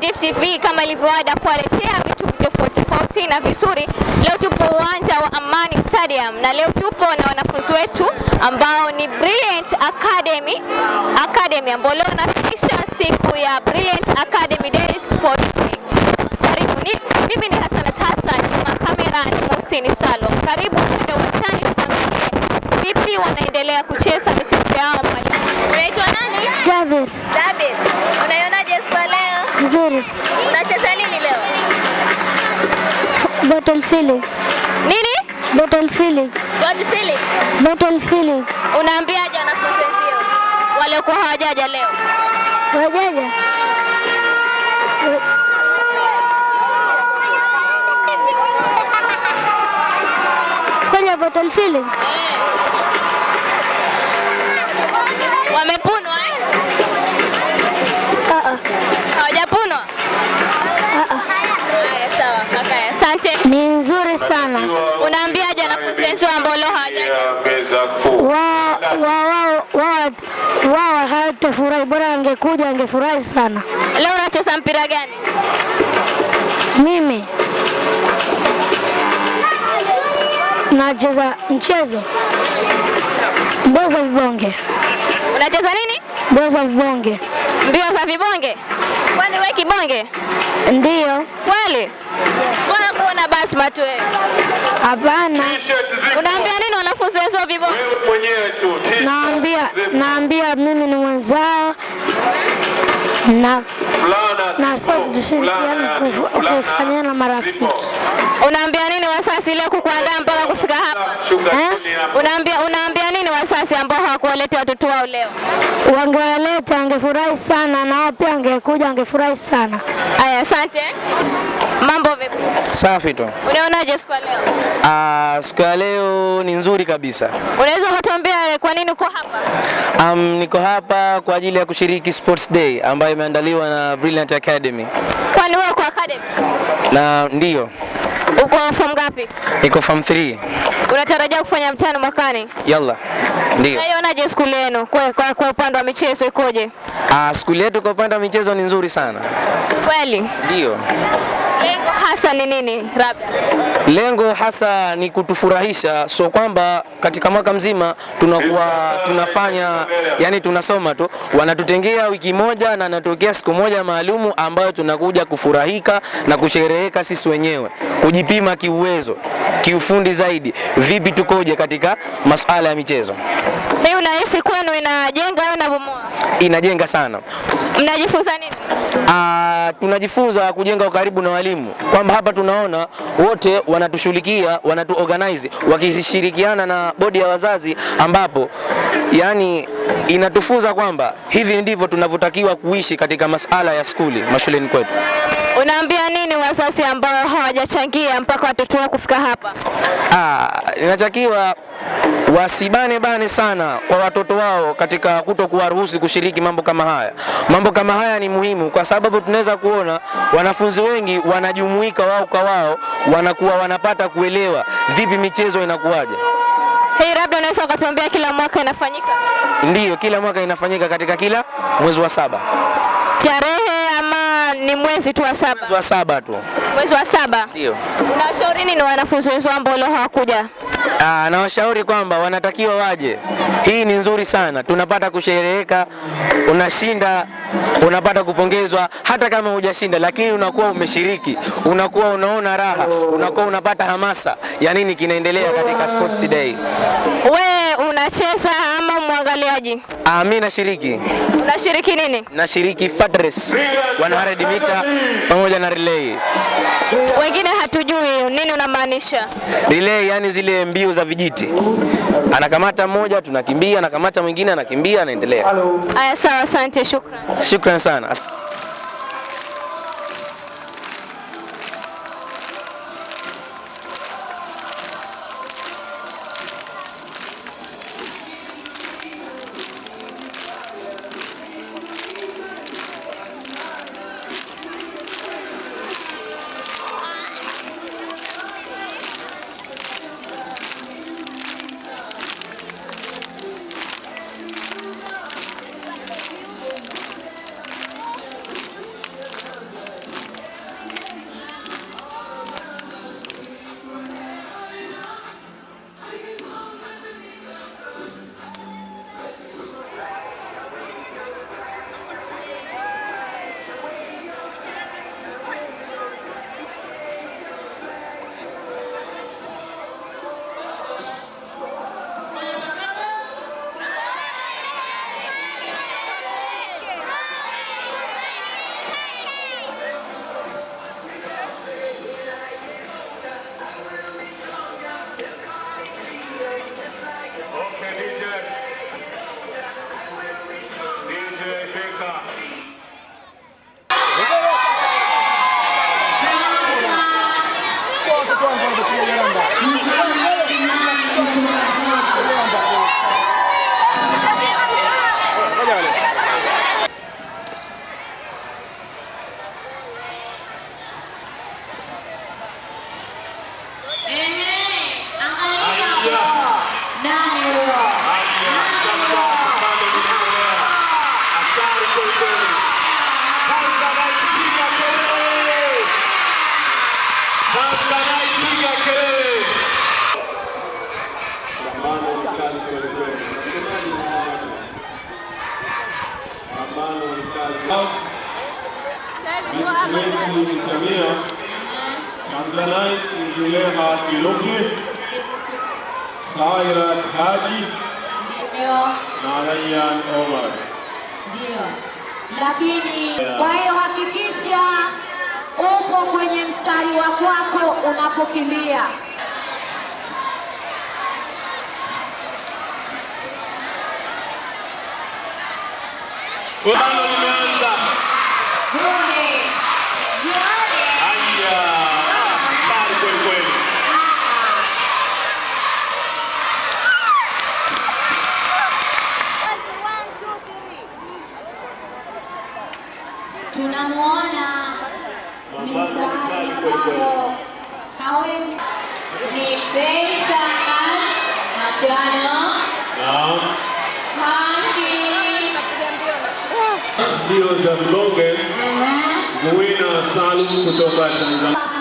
Gift TV kama ilivyoada kuwaletea vitu tofauti tofauti na vizuri. Leo tupo uwanja wa Amani Stadium na leo tupo na wanafunzi wetu ambao ni Brilliant Academy Academy ambao leo wanafikisha siku ya Brilliant Academy Day Sports Day. Karibu ni, mimi ni Hassanat Hassan, nyuma kamera ni Muhsin Salo. Karibu tuende uwanjani tuangalie vipi wanaendelea kucheza michezo yao. Unaitwa nani? Jabir, Gavin. Unaionaje siku leo? Nzuri. Unacheza nini leo? Bottle filling, Nini? bottle filling, Bottom filling. bottle filling. Unaambiaje wanafunzi wenzio waliokuwa hawajaja leo? Wajaja? Wa- Fanya bottle filling. Wamepunwa eh? Ah, ah, Hawajapunwa? ah, ah. Haya, sawa asante. Ni nzuri sana. Unaambiaje wanafunzi wenzio ambao leo hawajaja? Wao wao wao wao wao hawatafurahi, bora angekuja angefurahi sana. Leo unacheza mpira gani? Mimi nacheza mchezo mbio za vibonge, Unacheza nini? mbio za vibonge. Mbio za vibonge? Kwani wewe kibonge? ndio Kweli? Mbona kuona basma tu wewe? hapana. Unaambia nini wanafunzi wenzio vipo? vibonge? mwenyewe tu. Naambia naambia mimi ni mwenzao na Fulana na sote tushirikiane kufanyana marafiki. Unaambia nini wasasi leo kukuandaa mpaka kufika hapa? Eh? Unaambia unaambia hawakuwaletea watoto wao leo? Wangewaleta angefurahi sana, na wao pia angekuja angefurahi sana. Aya, asante. Mambo vipi? Safi tu. Unaonaje siku ya leo? Ah, siku ya leo ni nzuri kabisa. Unaweza kutuambia kwa nini uko hapa? Um, niko hapa kwa ajili ya kushiriki Sports Day ambayo imeandaliwa na Brilliant Academy. Kwani wewe uko academy? Na ndiyo, Uko form ngapi? iko form 3. Unatarajia kufanya mtihani mwakani? Yalla. Ndio. Unaionaje skuli yenu kwa, kwa, kwa upande wa michezo ikoje? Ah, skuli yetu kwa upande wa michezo ni nzuri sana. Kweli? Ndiyo. Lengo hasa ni nini? Rabia? Lengo hasa ni kutufurahisha, so kwamba katika mwaka mzima tunakuwa tunafanya yani tunasoma tu, wanatutengea wiki moja na natokea siku moja maalumu ambayo tunakuja kufurahika na kushereheka sisi wenyewe, kujipima kiuwezo, kiufundi zaidi, vipi tukoje katika masuala ya michezo. hii unahisi kwenu inajenga au inabomoa? Inajenga sana. Mnajifunza nini? Ah, tunajifunza kujenga ukaribu na walimu, kwamba hapa tunaona wote wanatushughulikia, wanatu organize wakishirikiana na bodi ya wazazi, ambapo yani inatufunza kwamba hivi ndivyo tunavyotakiwa kuishi katika masala ya skuli mashuleni kwetu. Unaambia nini wazazi ambao hawajachangia mpaka watoto wao kufika hapa? Ah, inatakiwa wasibane bane sana kwa watoto wao katika kuto kuwaruhusu kushiriki mambo kama haya. Mambo kama haya ni muhimu kwa sababu tunaweza kuona wanafunzi wengi wanajumuika wao kwa wao, wanakuwa wanapata kuelewa vipi michezo inakuwaje. Hii labda unaweza ukatuambia kila mwaka inafanyika Ndiyo, kila mwaka inafanyika katika kila mwezi wa saba, tarehe ama ni mwezi tu wa saba? mwezi wa saba tu. Mwezi wa saba. Ndiyo. Unashauri nini wanafunzi wenzao ambao leo hawakuja? Ah, nawashauri kwamba wanatakiwa waje. Hii ni nzuri sana, tunapata kushereheka, unashinda, unapata kupongezwa, hata kama hujashinda, lakini unakuwa umeshiriki, unakuwa unaona raha, unakuwa unapata hamasa ya nini kinaendelea katika Sports Day. We unacheza ama mwangaliaji? Ah, mimi nashiriki, Unashiriki nini? nashiriki fat race 100 mita pamoja na relay. Wengine hatujui nini unamaanisha. Relay yani zile mbio za vijiti, anakamata mmoja, tunakimbia, anakamata mwingine, anakimbia, anaendelea. Aya, sawa, asante, shukran. Shukran sana. Mbio za mlonge Zuena Salum kutoka Tanzania.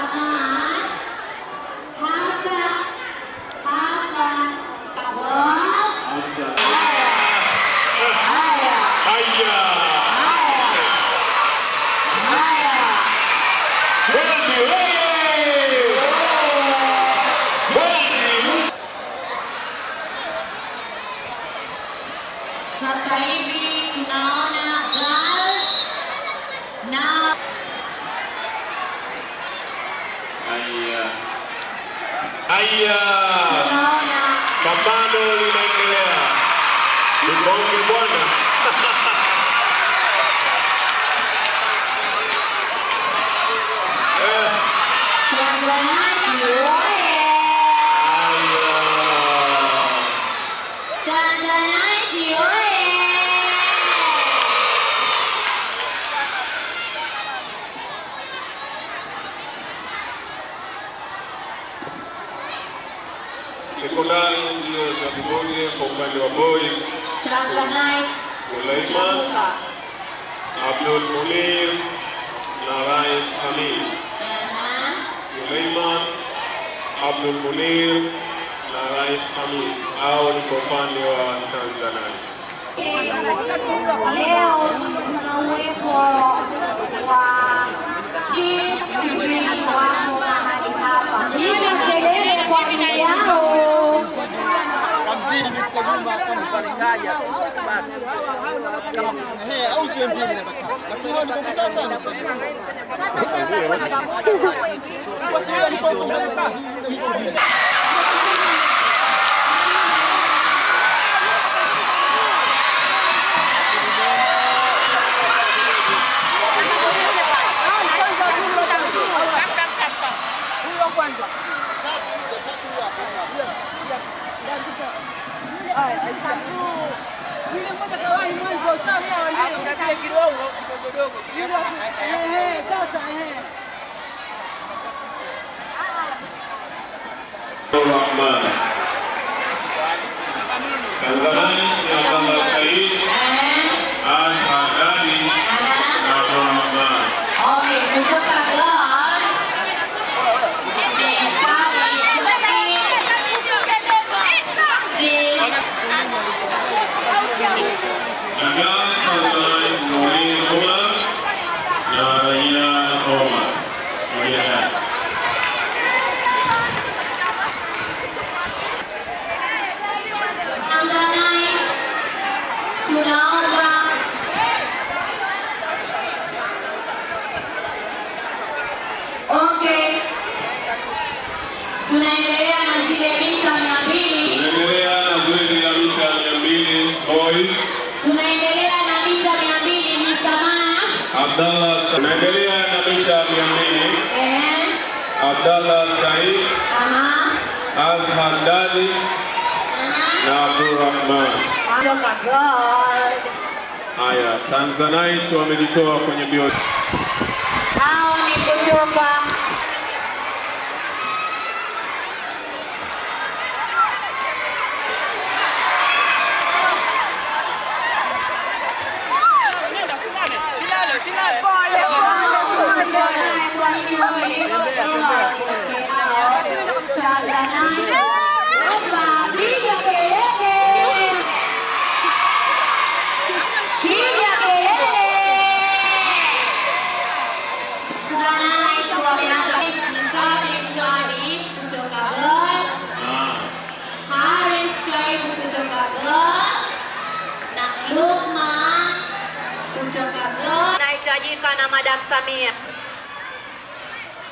Madam Samia.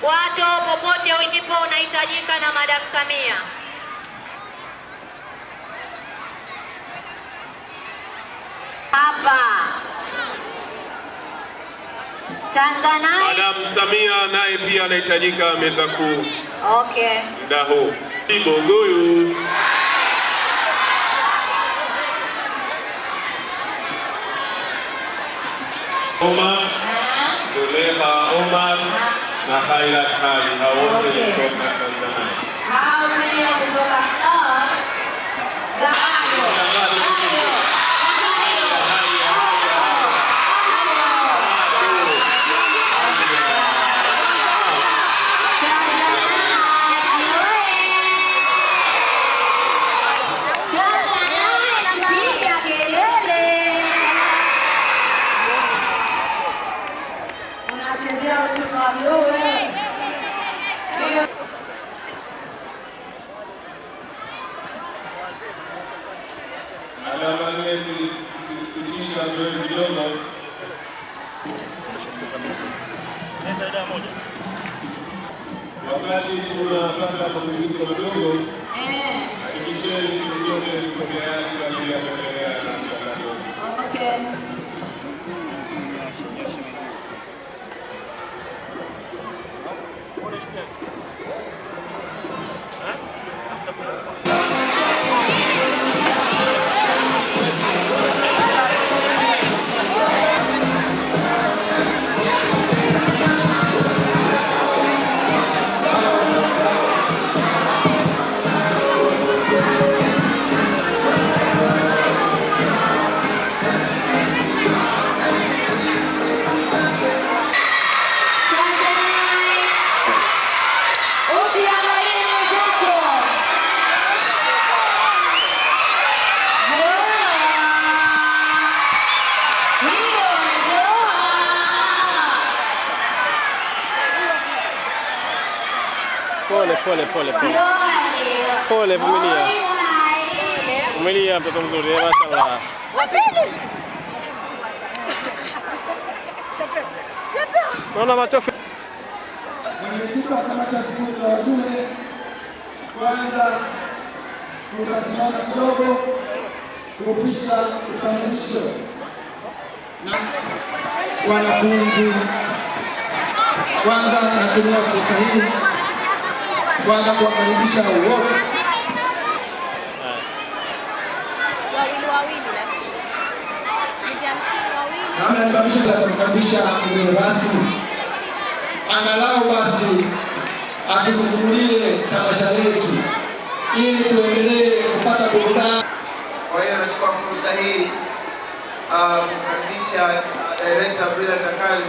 Watu popote ulipo unahitajika na Madam Samia. Hapa Tanzania. Madam Samia naye pia anahitajika meza kuu Okay. Ndaho. huu. Bogoyo Omar, Zulekha Omar na Khairat Hali, hao wote ni kutoka Tanzania. Hao pia kutoka God. Piga kelele. Unachezea ushuru wa bluu wewe. Alama nne zilisitisha zoezi dogo. Wakati tunapata mapumziko madogo, hakikisheni vitu vyote viko tayari kwa ajili ya kuendelea na mchakato. Usiangalie Vumilia mtoto mzuri, eh, mashallah. Naona machofu. Mwenyekiti wa kamati ya shughuli za wajumbe, kwanza tutasimama kidogo kupisha utambulisho na wanafunzi. Kwanza natumia fursa hii kwanza kuwakaribisha wote Wawili wawili lakini. Mita hamsini ya kukaribisha tutamkaribisha mgeni rasmi, angalau basi atufungulie tamasha letu ili tuendelee kupata burudani. Kwa hiyo nachukua fursa hii ah, kumkaribisha Director Bila kakali.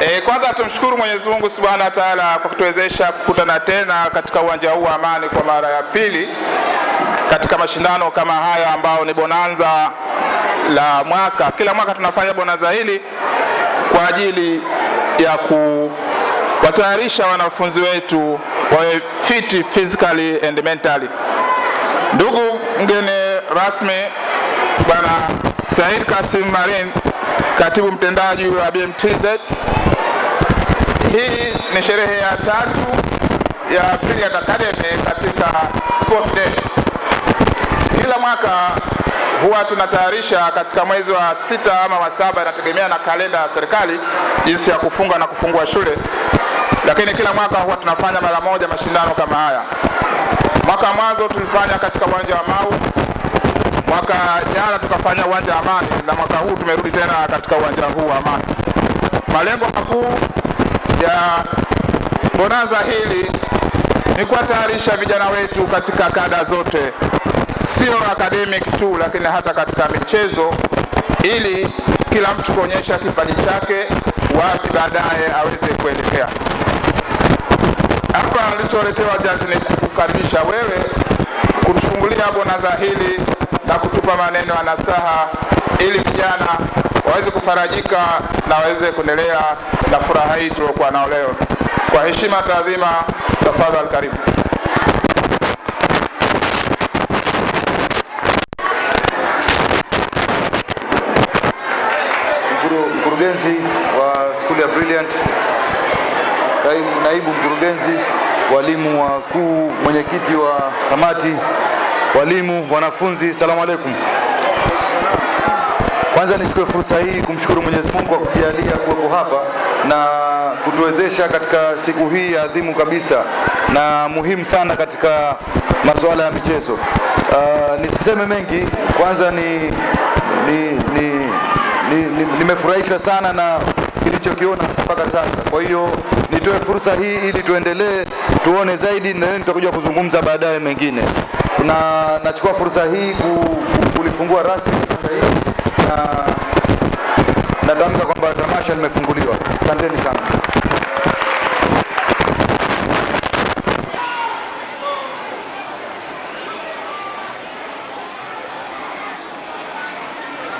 E, kwanza tumshukuru Mwenyezi Mungu Subhanahu wa Ta'ala kwa kutuwezesha kukutana tena katika uwanja huu wa Amani kwa mara ya pili katika mashindano kama haya ambao ni bonanza la mwaka. Kila mwaka tunafanya bonanza hili kwa ajili ya kuwatayarisha wanafunzi wetu wawe fit physically and mentally. Ndugu mgeni rasmi Bwana Said Kasim Marin, katibu mtendaji wa BMTZ, hii ni sherehe ya tatu ya Brilliant Academy katika Sport Day. Kila mwaka huwa tunatayarisha katika mwezi wa sita ama wa saba, inategemea na kalenda ya serikali jinsi ya kufunga na kufungua shule, lakini kila mwaka huwa tunafanya mara moja mashindano kama haya. Mwaka mwanzo tulifanya katika uwanja wa Mau, mwaka jana tukafanya uwanja wa Amani, na mwaka huu tumerudi tena katika uwanja huu wa Amani. Malengo makuu ya bonanza hili ni kuwatayarisha vijana wetu katika kada zote, sio academic tu, lakini hata katika michezo, ili kila mtu kuonyesha kipaji chake, wapi baadaye aweze kuelekea. Hapa alicholetewa jazi ni kukaribisha wewe kutufungulia bonanza hili na kutupa maneno ya nasaha, ili vijana waweze kufarajika na waweze kuendelea na furaha hii tuliokuwa nao leo. Kwa heshima taadhima, tafadhali karibu. Mkurugenzi wa skuli ya Brilliant, naibu mkurugenzi, walimu wakuu, mwenyekiti wa kamati, walimu, wanafunzi, salamu alaikum. Kwanza nichukue fursa hii kumshukuru Mwenyezi Mungu kwa kujalia kuwepo hapa na kutuwezesha katika siku hii adhimu kabisa na muhimu sana katika masuala ya michezo. Uh, nisiseme mengi, kwanza ni, ni, ni, ni, ni, nimefurahishwa sana na kilichokiona mpaka sasa. Kwa hiyo nitoe fursa hii ili tuendelee tuone zaidi, na nitakuja kuzungumza baadaye mengine. Na nachukua fursa hii ku, kulifungua rasmi na natamka kwamba tamasha limefunguliwa. Asanteni sana.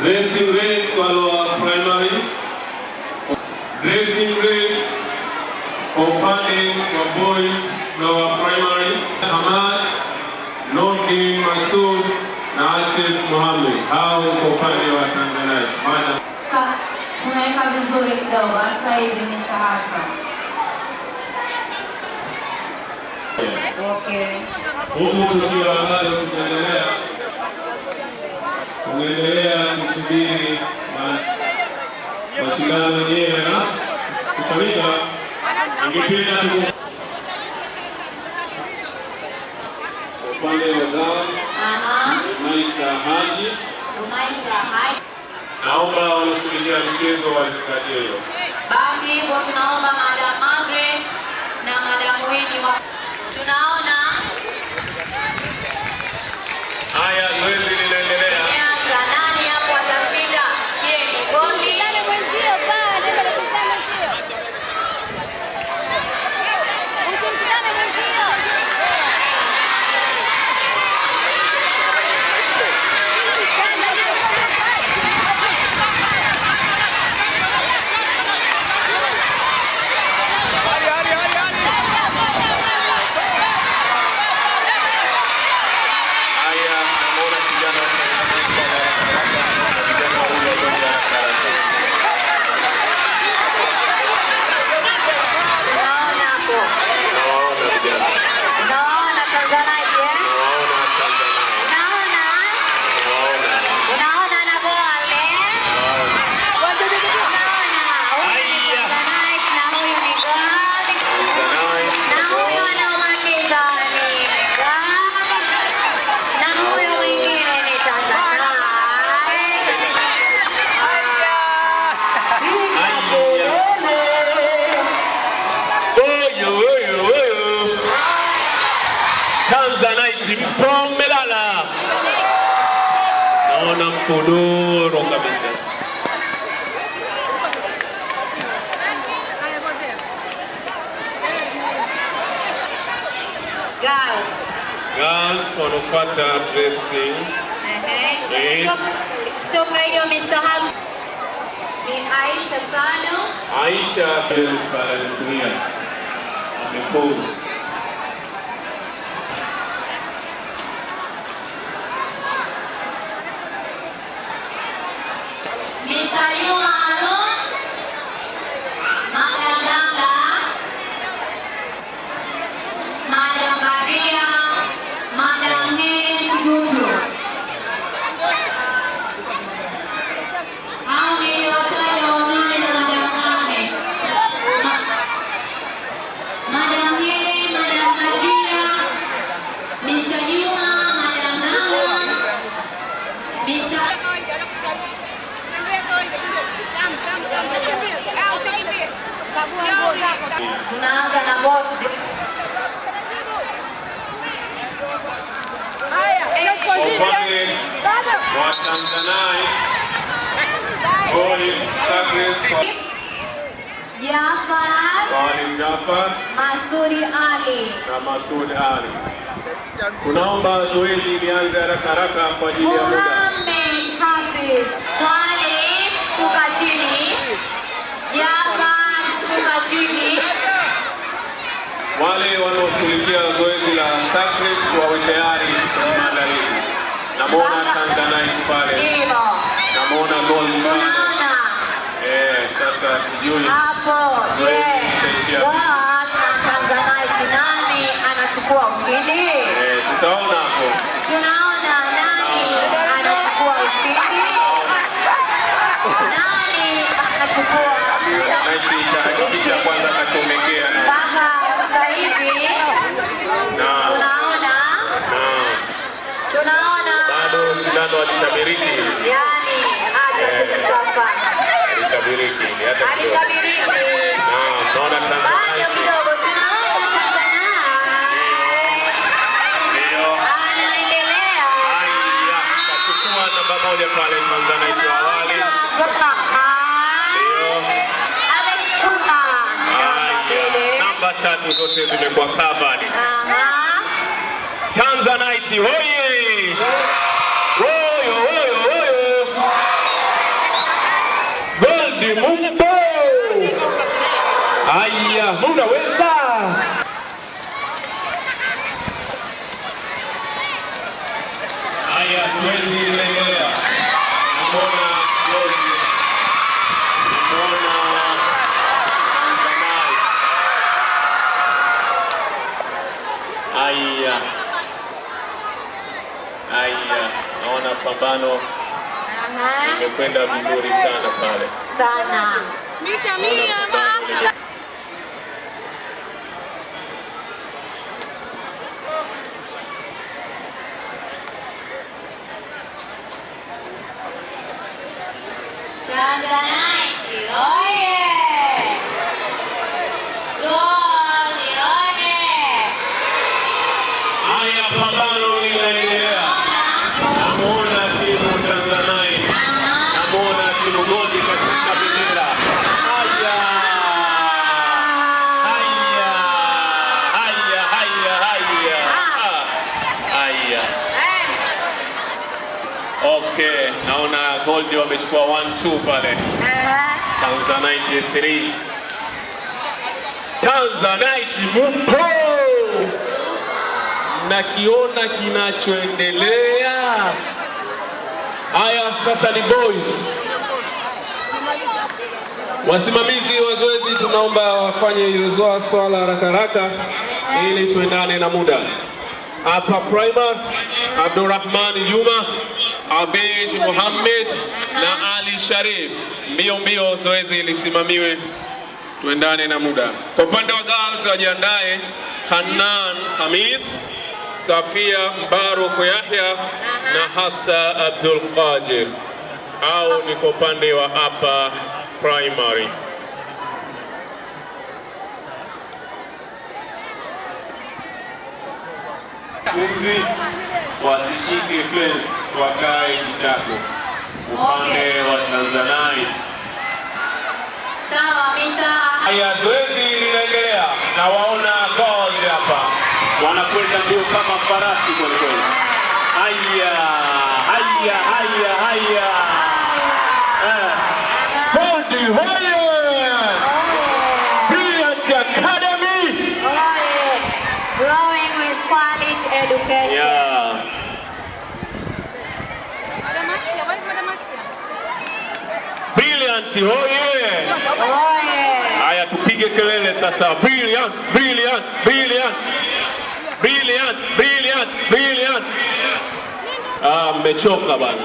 Racing race kwa lower primary. Racing race kwa upande wa boys lower primary. Hamad, Nordin Masud na Mohamed. Hao kwa upande wa Tanzania. Madam Ka- Unaweka vizuri kidogo sasa hivi Mr. Harper. Okay. huku tukiwa bado tunaendelea tunaendelea kusubiri mashindano yenyewe nasi kufanyika. Ningependa upande wa girls, Aha. Maika Haji, Unaita Haji. naomba wanaoshughulikia michezo wazingatie hilo. Basi hivyo tunaomba Madam Margaret na Madam Winnie wa Mkodoro kabisa. Girls. Girls wanafuata dressing. Ehe. Yes. Toka hiyo Mr. Ham ni Aisha Sano. Aisha anatumia amepose. Tatu zote zimekuwa covered. Tanzanite hoye! Hoyo hoyo hoyo! Gold Mumbo! Haya, munaweza! Pambano imekwenda vizuri sana pale. sana. Tanzanite Gold wamechukua 1-2 pale. Tanzanite 3. Tanzanite mupo! Nakiona kinachoendelea. Haya, sasa ni boys. Wasimamizi wa zoezi, tunaomba wafanye zoa swala haraka haraka ili tuendane na muda. Hapa Primer, Abdurrahman Juma, Abid Muhammad na Ali Sharif. Mbio mbio, zoezi lisimamiwe tuendane na muda. Kwa upande wa girls wajiandae, Hanan Hamis, Safia Mbaruk Yahya na Hafsa Abdul Qadir, au ni kwa upande wa upper primary. Wanafunzi wasishike fence, wakae kitako upande wa Tanzanite. Sawa. Haya, zoezi linaendelea. Na waona gold hapa, wanakwenda mbio kama farasi kweli kweli. Haya, haya, haya, haya, Eh, gold hoye! Brilliant Academy! Oye! Growing with quality education. Yeah. Hoye! Oye! Haya, tupige kelele sasa. Brilliant, brilliant, brilliant, brilliant, brilliant, brilliant. Ah, mmechoka bana.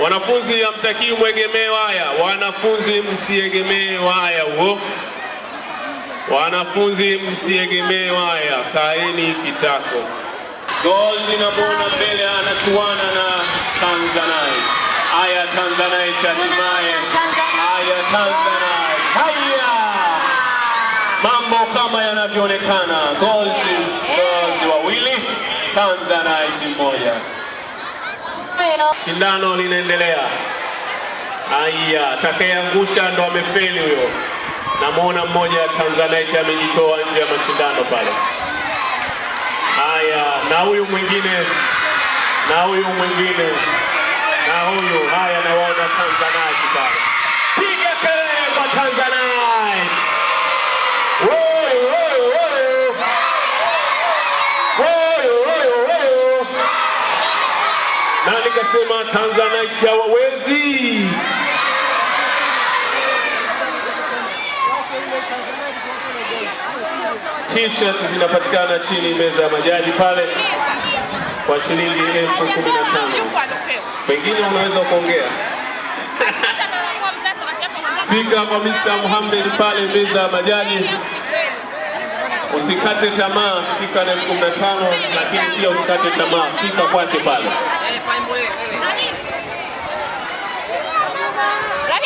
Wanafunzi hamtakii mwegemee waya, wanafunzi msiegemee waya huo. Wanafunzi msiegemee waya, kaeni kitako. Gold inamwona mbele anachuana na Tanzanite. Aya Tanzanite hatimaye. Aya Tanzanite. Haya. Mambo kama yanavyoonekana. Gold, gold wawili, Tanzanite mmoja. Shindano linaendelea. Aya, atakayeangusha ndo amefeli huyo. Namwona mmoja Tanzanite amejitoa nje ya mashindano pale na huyu mwingine na huyu mwingine na huyu. Haya, nawaona Tanzanite sana, piga kelele kwa Tanzanite! Na nikasema Tanzanite hawawezi T-shirt zinapatikana chini meza ya majaji pale kwa shilingi elfu kumi na tano. Pengine unaweza kuongea fika kwa Mr. Muhammad pale meza ya majaji. Usikate tamaa, fika na elfu kumi na tano, lakini pia usikate tamaa, fika kwake pale.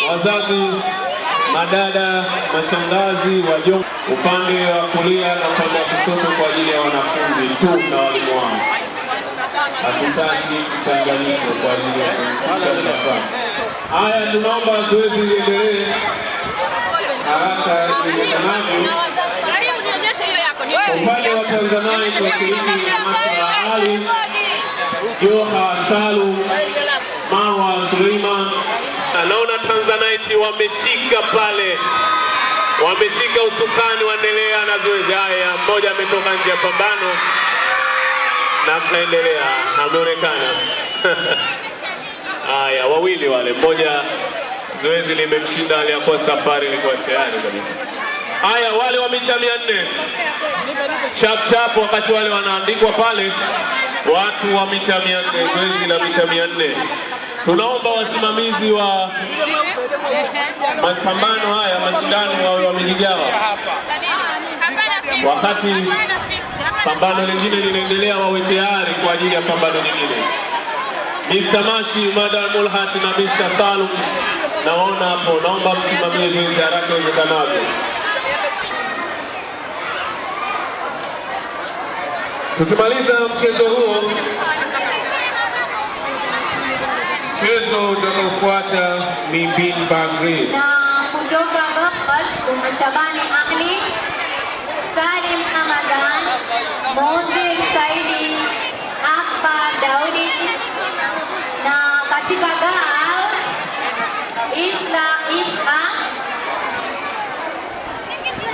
Wazazi, madada, mashangazi, wajomba, upande wa kulia na upande wa kushoto kwa ajili ya wanafunzi tu na walimu wao. Hatutaki mchanganyiko kwa ajili ya. Haya, tunaomba zoezi liendelee haraka iwezekanavyo. Upande wa Tanzania kwa shiriki Masra Ali, Joha Salum, Marwa Suleiman. Naona Tanzanite wameshika pale, wameshika usukani, waendelea na zoezi. Haya, mmoja ametoka nje ya pambano na tunaendelea, ameonekana haya, wawili wale, mmoja zoezi limemshinda, aliyakuwa safari ilikuwa tayari kabisa. Haya, wale wa mita mia nne. Chap chap, wakati wale wanaandikwa pale, watu wa mita mia nne. Zoezi la mita mia nne tunaomba wasimamizi wa mapambano haya mashindano wawe wamejigawa, wakati pambano lingine linaendelea, wawe tayari kwa ajili ya pambano lingine. Mr. Machi, Madam Mulhat na Mr. Salum naona hapo, naomba msimamie zoezi haraka iwezekanavyo. Tukimaliza mchezo huo, mchezo utakaofuata ni Bin Bagris. Na kutoka Bakbal kuna Shabani Ali, Salim Hamadan, Monzi Saidi, Akbar Daudi na katika Gaal Isla Isa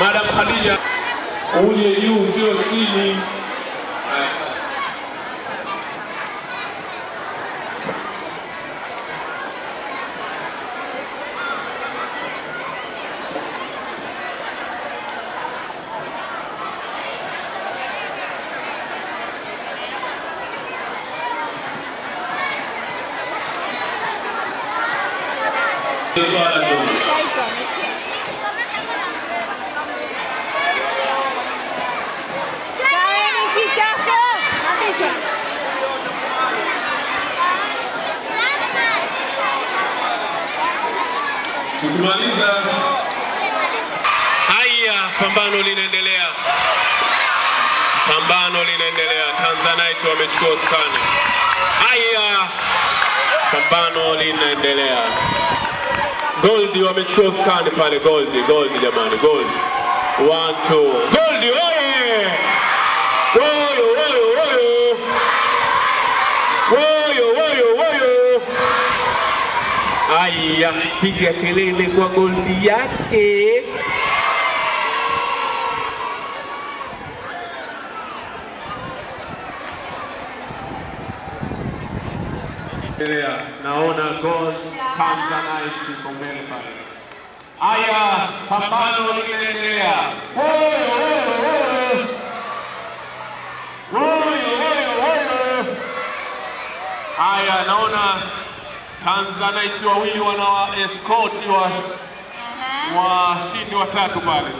Madam Khadija, uje juu sio chini. Swala dogo. Tukimaliza haya, pambano linaendelea, pambano linaendelea. Tanzanite wamechukua usukani. Haya, pambano linaendelea. Goldi wamechukua usukani pale. Goldi, Goldi jamani, Goldi. One, two. Goldi oye! Woyo, Aya, tiga kelele kwa goldi yake. Naona goal pambano linaendelea. Haya, naona Tanzanite wawili wana escort wa washindi watatu pale.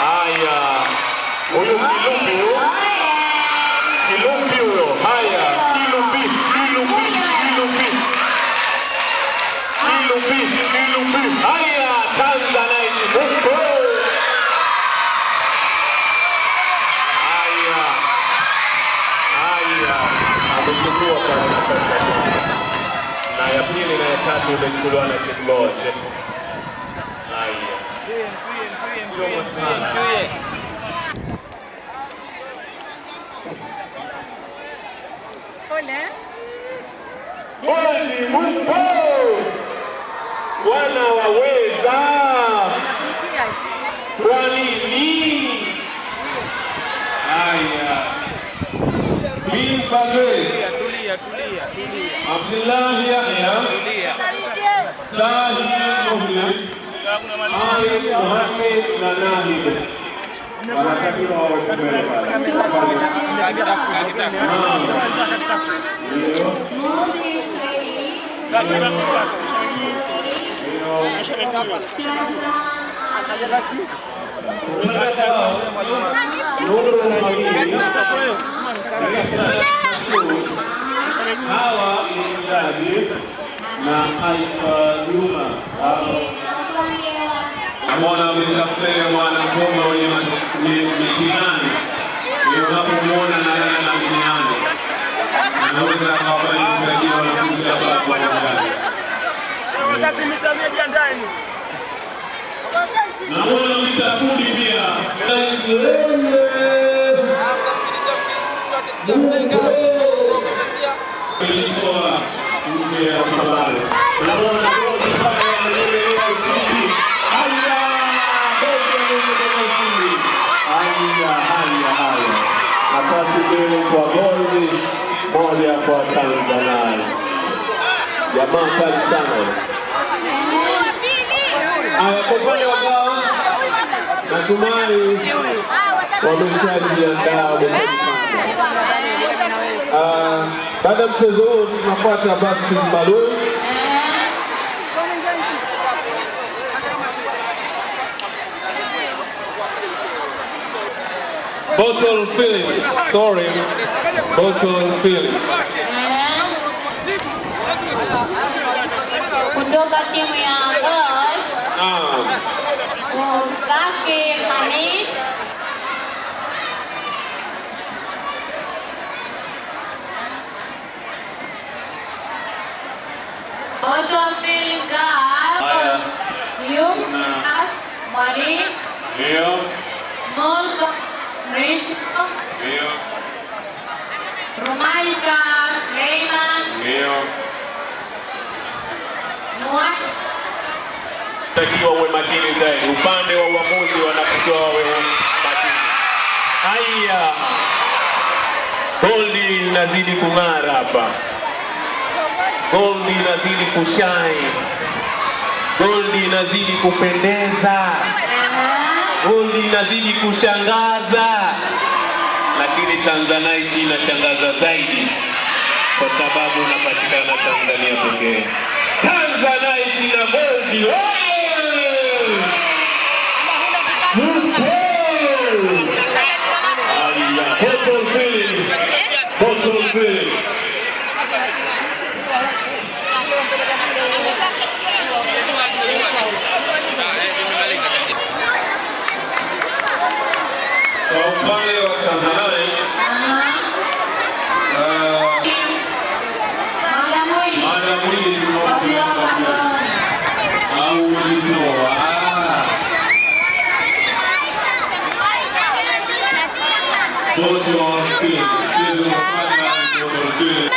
Haya, huyu Kilumbi huyo, Kilumbi huyo. Haya, Kilumbi, Kilumbi, Kilumbi, Kilumbi, Kilumbi. Haya, Tanzanite huko. Haya, haya, amechukua pale nafasi na ya pili na ya tatu imechukuliwa na Kingoje. Haya. Sio masana. Kwani mpo wanawaweza? Kwa nini? Haya. Please, Bagres. tulia, tulia, tulia. Abdullahi Yahya, Sahi Muhli, Ali Mohamed na Nahid wanatakiwa wawe mbele pale. Hawa ni Mzazi na Taifa Juma. amona Msafiri mwana ngoma wenye mitihani. Ndio unapomwona na yeye ana mitihani. Anaweza akawafanya msajili wanafunzi hapa kwa ndani. Sasa mitamia jiandaeni. Namwona Mr. Fundi pia. Nje ya mabale. Namwona Godi pale anaendelea ushindi. Haya! Godi anaendelea. Haya, haya, haya. Nafasi mbili kwa Godi, moja kwa Tanzania. Jamaa kali sana. Haya, kwa upande wa girls, natumai wameshajiandaa wameshajipanga. Ah, Baada ya mchezo huu tunafuata basi maalum bottle filling, sorry, bottle filling. Kutoka timu ya girls, Naam. Field girl, Yumna Mwalimu, Ndio, Molko Mrisho, ndio, Rumaika Sleiman. Ndio. Nuat takiwa uwe makini zaidi. Upande wa uamuzi wanapotoa wewe makini. Haya, goldi inazidi kung'ara hapa, goldi inazidi kushine, goldi inazidi kupendeza, goldi inazidi kushangaza, lakini Tanzanite inashangaza zaidi kwa sababu inapatikana Tanzania pekee. Tanzanite na goldi oye! Haya, bottle filling, bottle filling. Kwa upande wa Tanzanite, ah, mada mwingi tunaotumia au ulitoa bottle filling, mchezo unafanya bottle filling.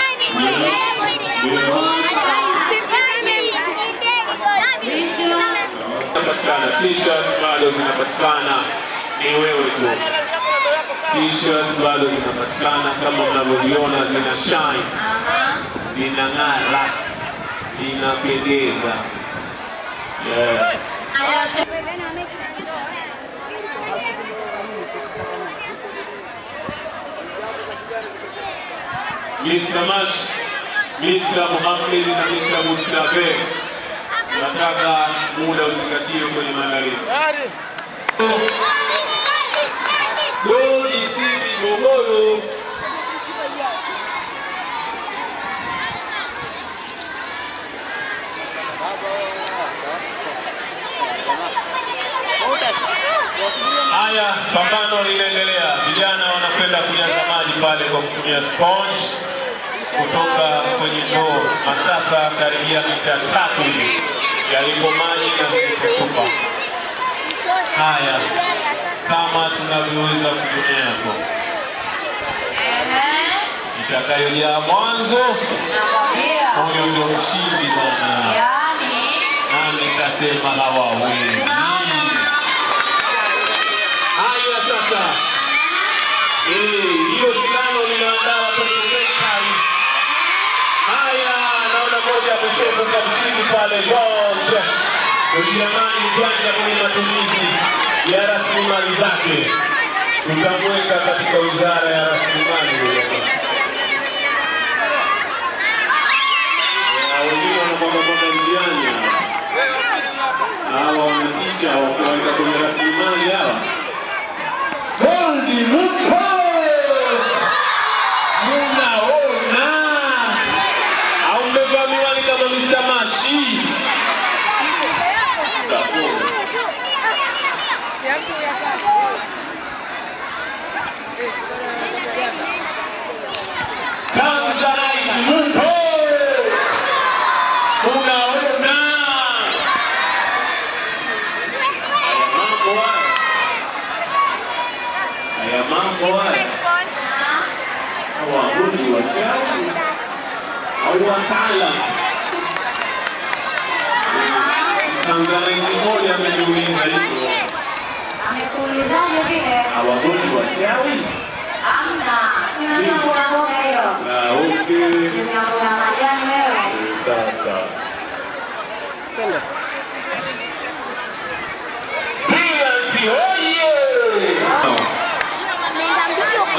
zinapatikana t-shirts bado zinapatikana ni wewe tu t-shirts bado zinapatikana kama mnavyoziona zina shine zinang'ara zinapendeza yeah. Mr. Mash, Mr. Muhammad na Mr. Mustafe nataka muda uzingatiwe kwenye maandalizi. Goli Simbi Morogoro Haya, pambano linaendelea. Vijana wanakwenda kujaza maji pale kwa kutumia sponge kutoka kwenye ndoo, masafa karibia mita tatu hivi yalipo maji na. Haya, kama tunavyoweza kutumia hapo, itakayojaa mwanzo, huyo ndio mshindi hawawezi. Haya sasa, eh, linaandaa watoto moja ameshaibuka mshindi pale. Ujerumani kwanza kwenye matumizi ya rasilimali zake, tutamweka katika wizara ya rasilimali wengine wanamwagamwaga njiani hawa. wanatisha wakiwaweka kwenye rasilimali hawa. bondi Muko munaona au mmevaa miwani kama misamashi Tanzanite Muko munaona haya mambo haya haya mambo haya waabudu wachawi au wataalam. Tanzanite moja ameniuliza hivyo, Amekuulizaje vile? awabudu wachawi? Amna, unajua mboga mboga hiyo. Ah, okay. Sina mboga majani wewe. Sasa. sawa. Pilanti oye!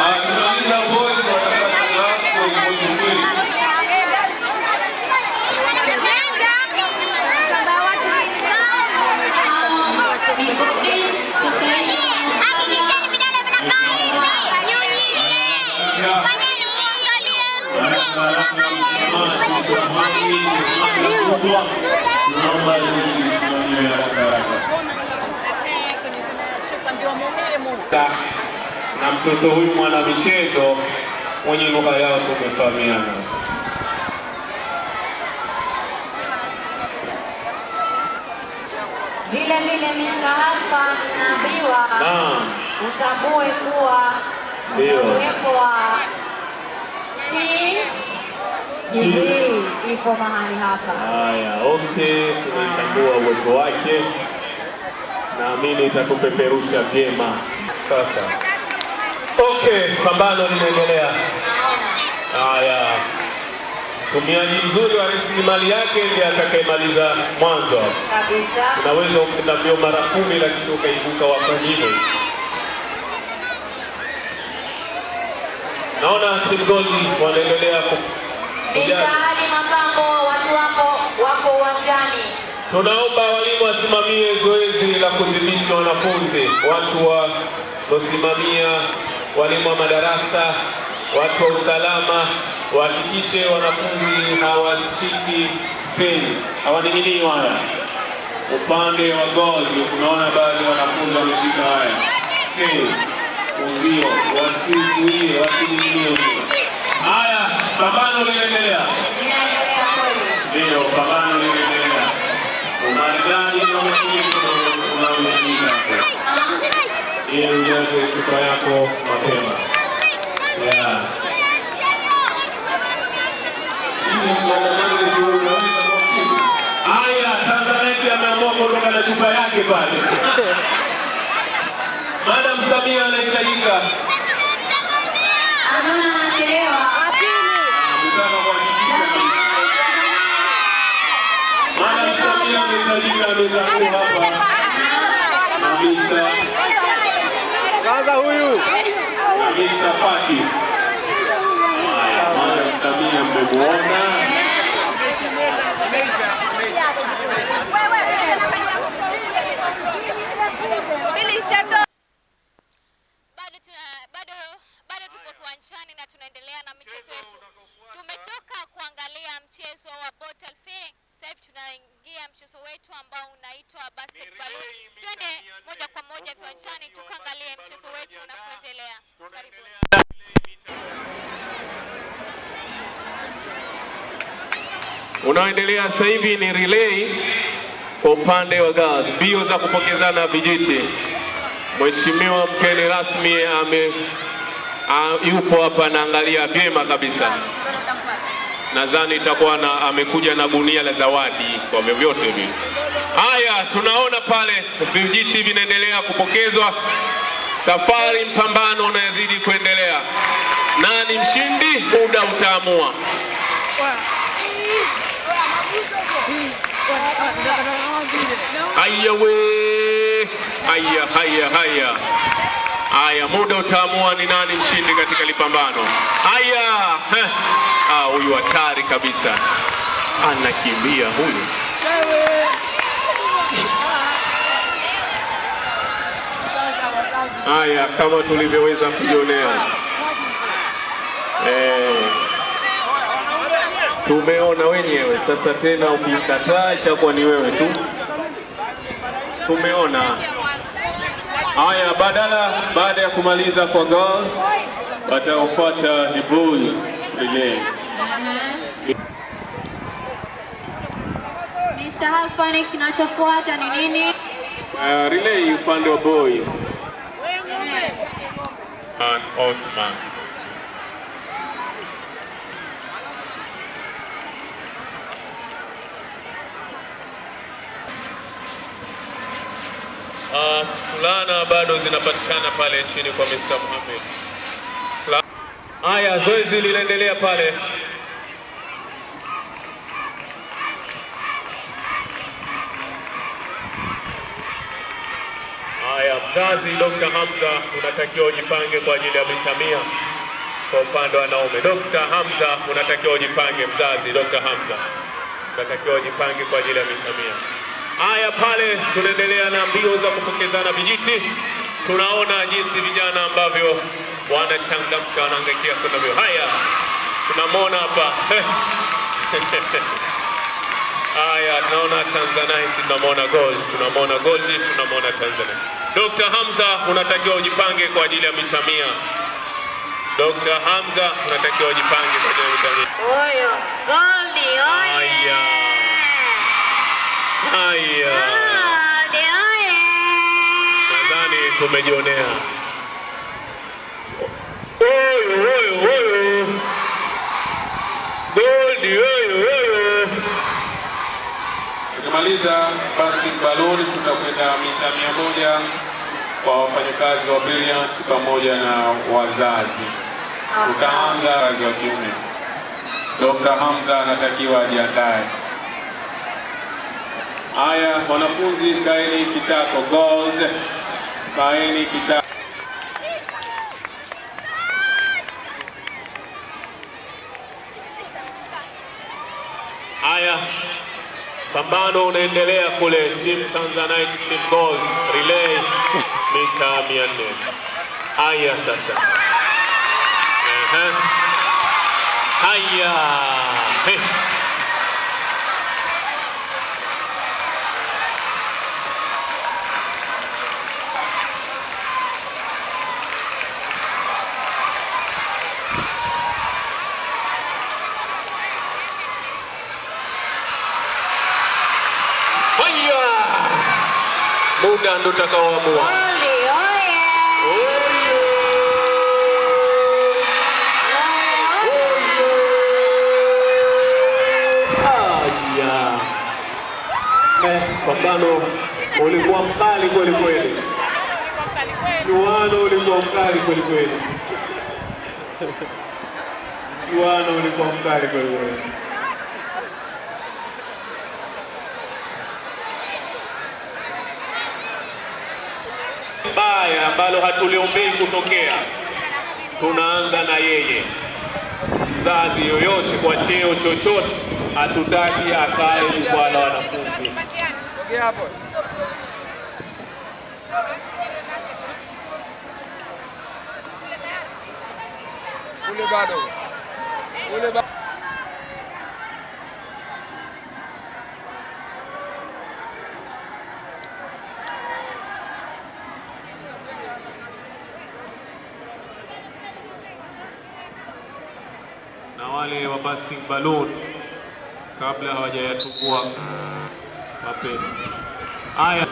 Ah, tunauliza boys watapata nafasi wa kikosi mbili. Naomba tusimamie haraka haraka. na mtoto huyu mwana michezo mwenye lugha yao tumefahamiana. Vile vile Mr. Halfa naambiwa utambue kuwa uwepo wa PGB iko mahali hapa. haya, okay, tunaitambua uwepo wake, naamini itakupeperusha vyema. Sasa okay, pambano linaendelea. Haya, mtumiaji mzuri wa rasilimali yake ndiye atakayemaliza mwanzo. Kabisa. Unaweza ukenda mbio mara kumi lakini ukaibuka wa pengine. Naona Simgoli wanaendelea Misahali mapambo, watu wako wako uwanjani. Tunaomba walimu wasimamie zoezi la kudhibiti wanafunzi, watu wanaosimamia, walimu wa madarasa, watu wa usalama wahakikishe wanafunzi hawashiki pens, hawaning'inii waya. Upande wa gozi unaona baadhi ya wanafunzi wameshika haya pens, uzio, wasizuie, wasining'inie uzio. Haya, pambano linaendelea. Inaendelea. Ndio, pambano linaendelea. Umaridadi na umakinifu unaohitajika ili ujaze chupa yako mapema. Yeah. Haya, Tanzanite ameamua kuondoka na chupa yake pale. Madam Samia anahitajika. Anaona anachelewa. Nataka kuhakikisha Samia anahitajika hapa. Kabisa. Kwanza huyu Mr. Faki. Madam Samia mmemuona. bado tuna bado bado tupo viwanjani na tunaendelea na michezo yetu. Tumetoka kuangalia mchezo wa bottle fair, sasa hivi tunaingia mchezo wetu ambao unaitwa basketball. Twende moja kwa moja viwanjani tukaangalie mchezo wetu unavyoendelea. Karibu. Unaoendelea sasa hivi ni relay kwa upande wa girls, mbio za kupokezana vijiti. Mheshimiwa mgeni rasmi ame a, yupo hapa anaangalia vyema kabisa. Nadhani itakuwa na amekuja na gunia la zawadi kwa vyovyote vile. Haya, tunaona pale vijiti vinaendelea kupokezwa. Safari mpambano unazidi kuendelea. Nani mshindi? Muda utaamua. Haya we, haya haya haya haya, muda utaamua ni nani mshindi katika lipambano. Haya, ah, huyu hatari kabisa, anakimbia huyu. Haya, kama tulivyoweza kujionea eh, tumeona wenyewe. Sasa tena ukikataa itakuwa ni wewe tu. Tumeona haya, badala baada ya kumaliza kwa girls, wataofuata ni boys relay. Mr. Halfani, kinachofuata ni nini? Uh, relay upande wa boys. And Othman. Uh, fulana bado zinapatikana pale chini kwa Mr. Mohamed. Haya, zoezi linaendelea pale. Haya, mzazi Dr. Hamza unatakiwa ujipange kwa ajili ya mitamia kwa upande wa wanaume. Dr. Hamza unatakiwa ujipange, mzazi Dr. Hamza unatakiwa ujipange kwa ajili ya mita mia. Haya, pale tunaendelea na mbio za kupokezana vijiti. Tunaona jinsi vijana ambavyo wanachangamka, wanaangaikia kwenda mbio. Haya, tunamwona hapa Haya, tunaona Tanzanite, tunamwona gold, tunamwona gold, tunamwona Tanzanite. Dr. Hamza unatakiwa ujipange kwa ajili ya mita mia. Dr. Hamza unatakiwa ujipange kwa ajili ya mita mia. Oyo, Goldi, oye. Haya. Haya. Nadhani tumejionea. Oyo, oyo, oyo. Goldi, oyo, oyo. Tukimaliza basi baloni, tutakwenda mita mia moja kwa wafanyakazi wa Brilliant pamoja na wazazi. Tutaanza wazazi wa kiume. Dr. Hamza anatakiwa ajiandae. Haya, wanafunzi kaeni kitako gold, kaeni kitako. Haya, pambano unaendelea kule, team Tanzanite, team gold, relay mita 400. Haya sasa, Ehe. haya Hey. Haya! Muda ndo utakaoamua. Pambano ulikuwa mkali kweli kweli. Mchuano ulikuwa mkali kweli kweli. Mchuano ulikuwa mkali kweli kweli. Ambalo hatuliombei kutokea, tunaanza na yeye. Mzazi yoyote kwa cheo chochote, hatutaki akae jukwaa wanafunzi. Ule bado. Ule bado. na wale balloon kabla hawajayatungua mapema. Haya,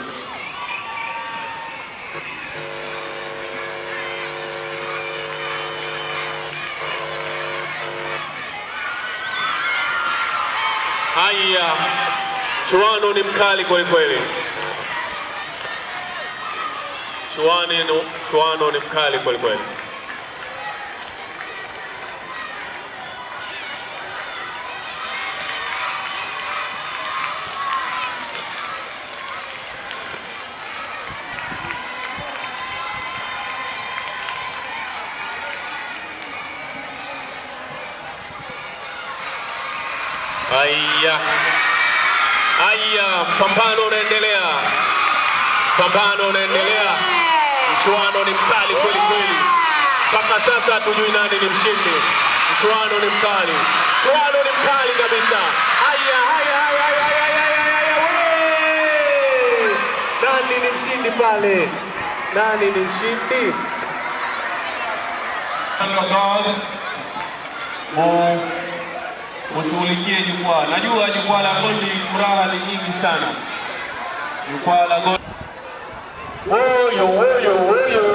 haya, chuano ni mkali kweli kweli. Chuano ni mkali kweli kweli. Haya, haya, pambano unaendelea, pambano unaendelea, mchuano ni mkali kweli kweli. Mpaka sasa hatujui nani ni mshindi. Mchuano ni mkali, mchuano ni mkali kabisa. Haya, haya, haya, haya, haya, haya, haya! Nani ni mshindi pale? Nani ni mshindi? Ushughulikie jukwaa. Najua jukwaa la Gondi furaha ni nyingi sana. Jukwaa la Gondi Oyo, oyo, oyo.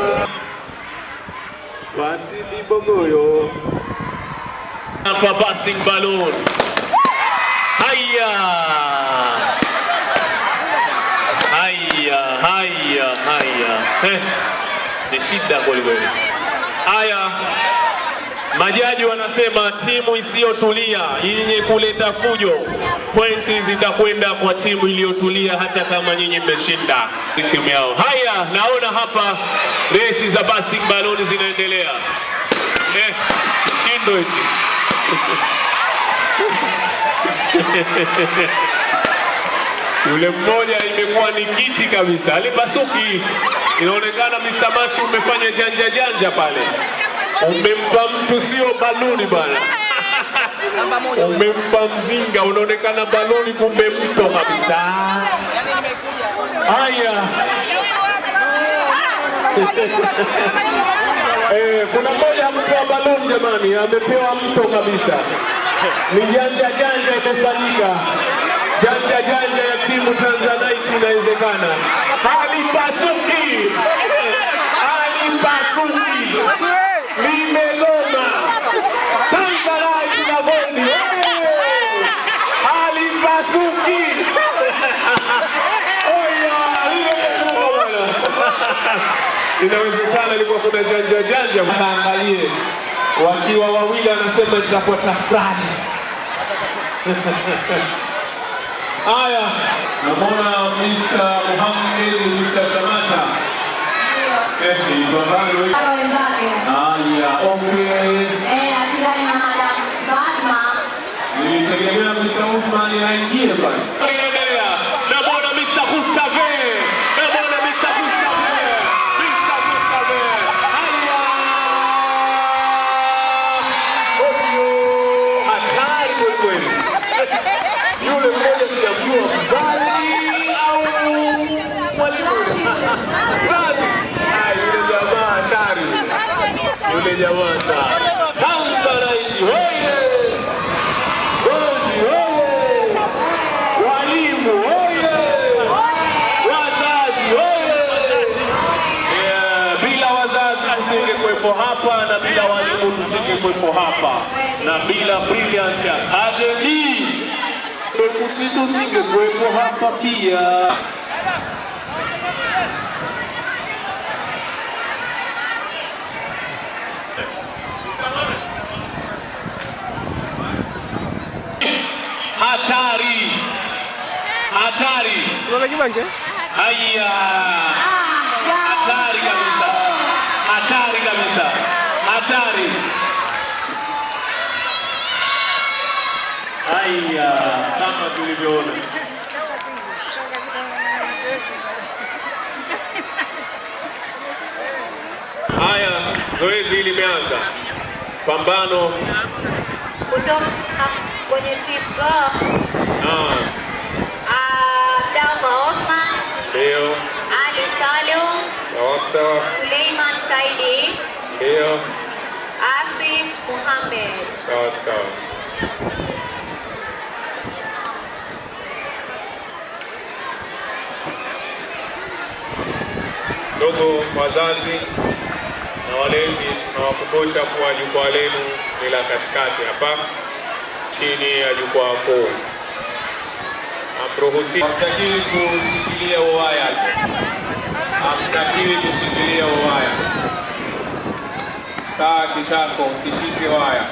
Basi ni Bogoyo. Hapa busting balloon. Haya. Haya, haya, haya. Ni shida kweli kweli. Haya. Majaji wanasema timu isiyotulia yenye kuleta fujo, pointi zitakwenda kwa timu iliyotulia, hata kama nyinyi mmeshinda timu yao. Haya, naona hapa resi za busting baloni zinaendelea. Eh, hiki yule mmoja imekuwa ni kiti kabisa, alipasuki. Inaonekana Mr. Masu umefanya janja janja pale, umempa mtu sio baluni bana, umempa mzinga, unaonekana baloni, kumbe mto kabisa. Haya. Eh, kuna mmoja amepewa baluni jamani, amepewa mto kabisa. Ni janja janja imefanyika, janja janja ya timu Tanzanite inawezekana. Halipasuki, halipasuki, limegoma. Tanzanite na Gondi, eh! halipasuki. Oya, limegoma bwana. Inawezekana ilikuwa kuna janja janja, mkaangalie wakiwa wawili, anasema nitakuwa tafrani. Haya, namwona Mr. Muhammad Mr. Shamata. Eh, ni pambano. Haya, okay. Nilitegemea Mr. Uthman aingie pale. Inaendelea. Namwona Mr. Gustave. Namwona Mr. Gustave. Mr. Gustave. Haya. Ovyo. Hatari kweli kweli. Yule mmoja sijamjua mzazi au mwalimu. Mzazi. Ah, yule jamaa hatari. Yule jamaa hoye! Tanzanite, hoye! Walimu, hoye! Wazazi, hoye! Bila wazazi tusingekuwepo hapa na bila walimu tusingekuwepo hapa na bila Brilliant Academy tusingekuwepo hapa pia. Hatari, hatari. Haya, hatari kabisa, hatari kabisa, hatari. Haya, kama tulivyoona. Haya, zoezi limeanza, pambano. kutoka timu Go, Ah, Abdallah Othman, ndio Ali sawa sawa, Suleiman Saidi, ndio Asif Muhammad. sawa. Ndugu wazazi na walezi, nawakumbusha kuwa jukwaa lenu ni la katikati hapa chini ya jukwaa kuu. Amruhusi, hamtakiwi kushikilia uwaya, hamtakiwi kushikilia uwaya. Kaa kitako, usishike waya.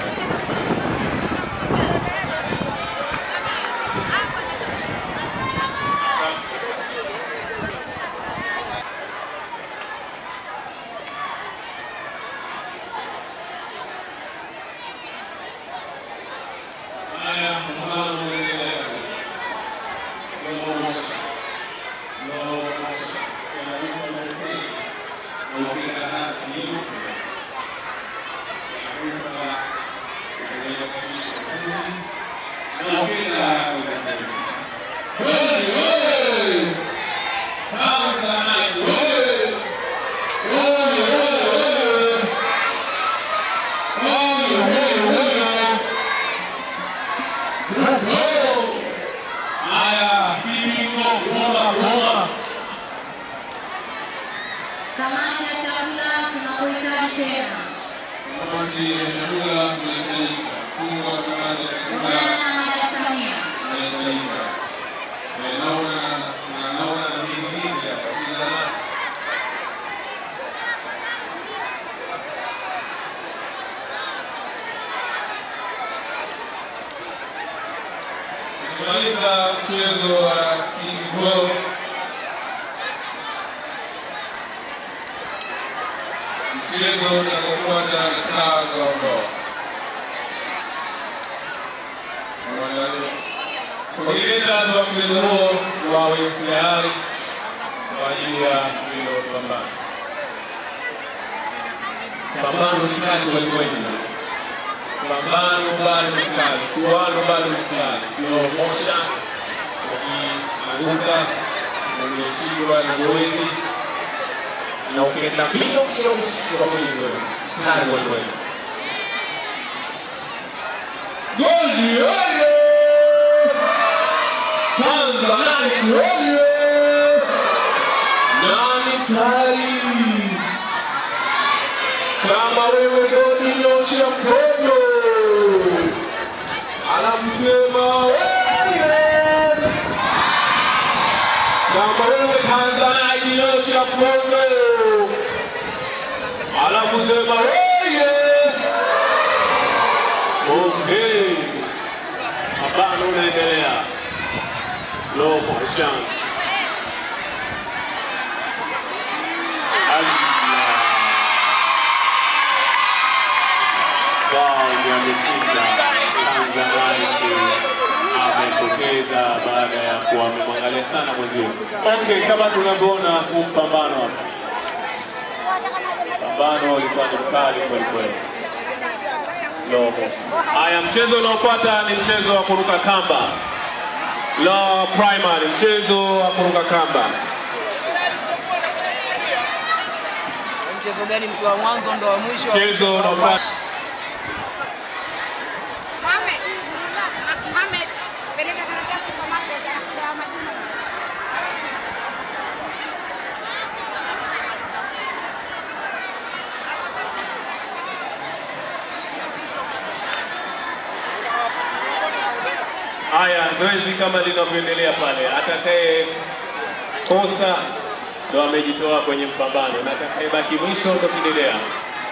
mwisho utapendelea,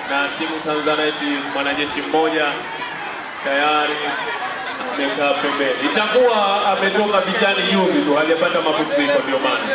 na timu Tanzanite mwanajeshi mmoja tayari amekaa pembeni, itakuwa ametoka vijani juzi tu, hajapata mapumziko, ndio maana.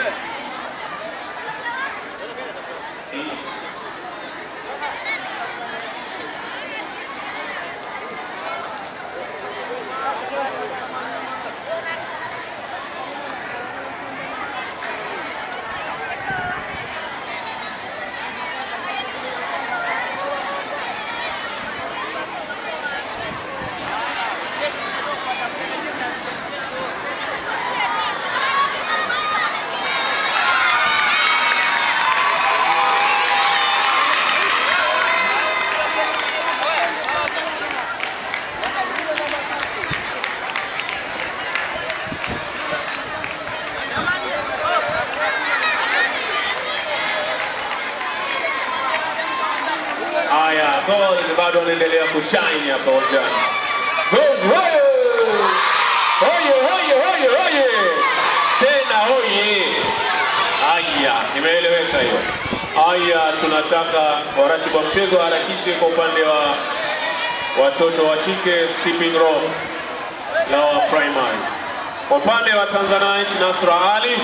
Tanzanite Nasra Ali,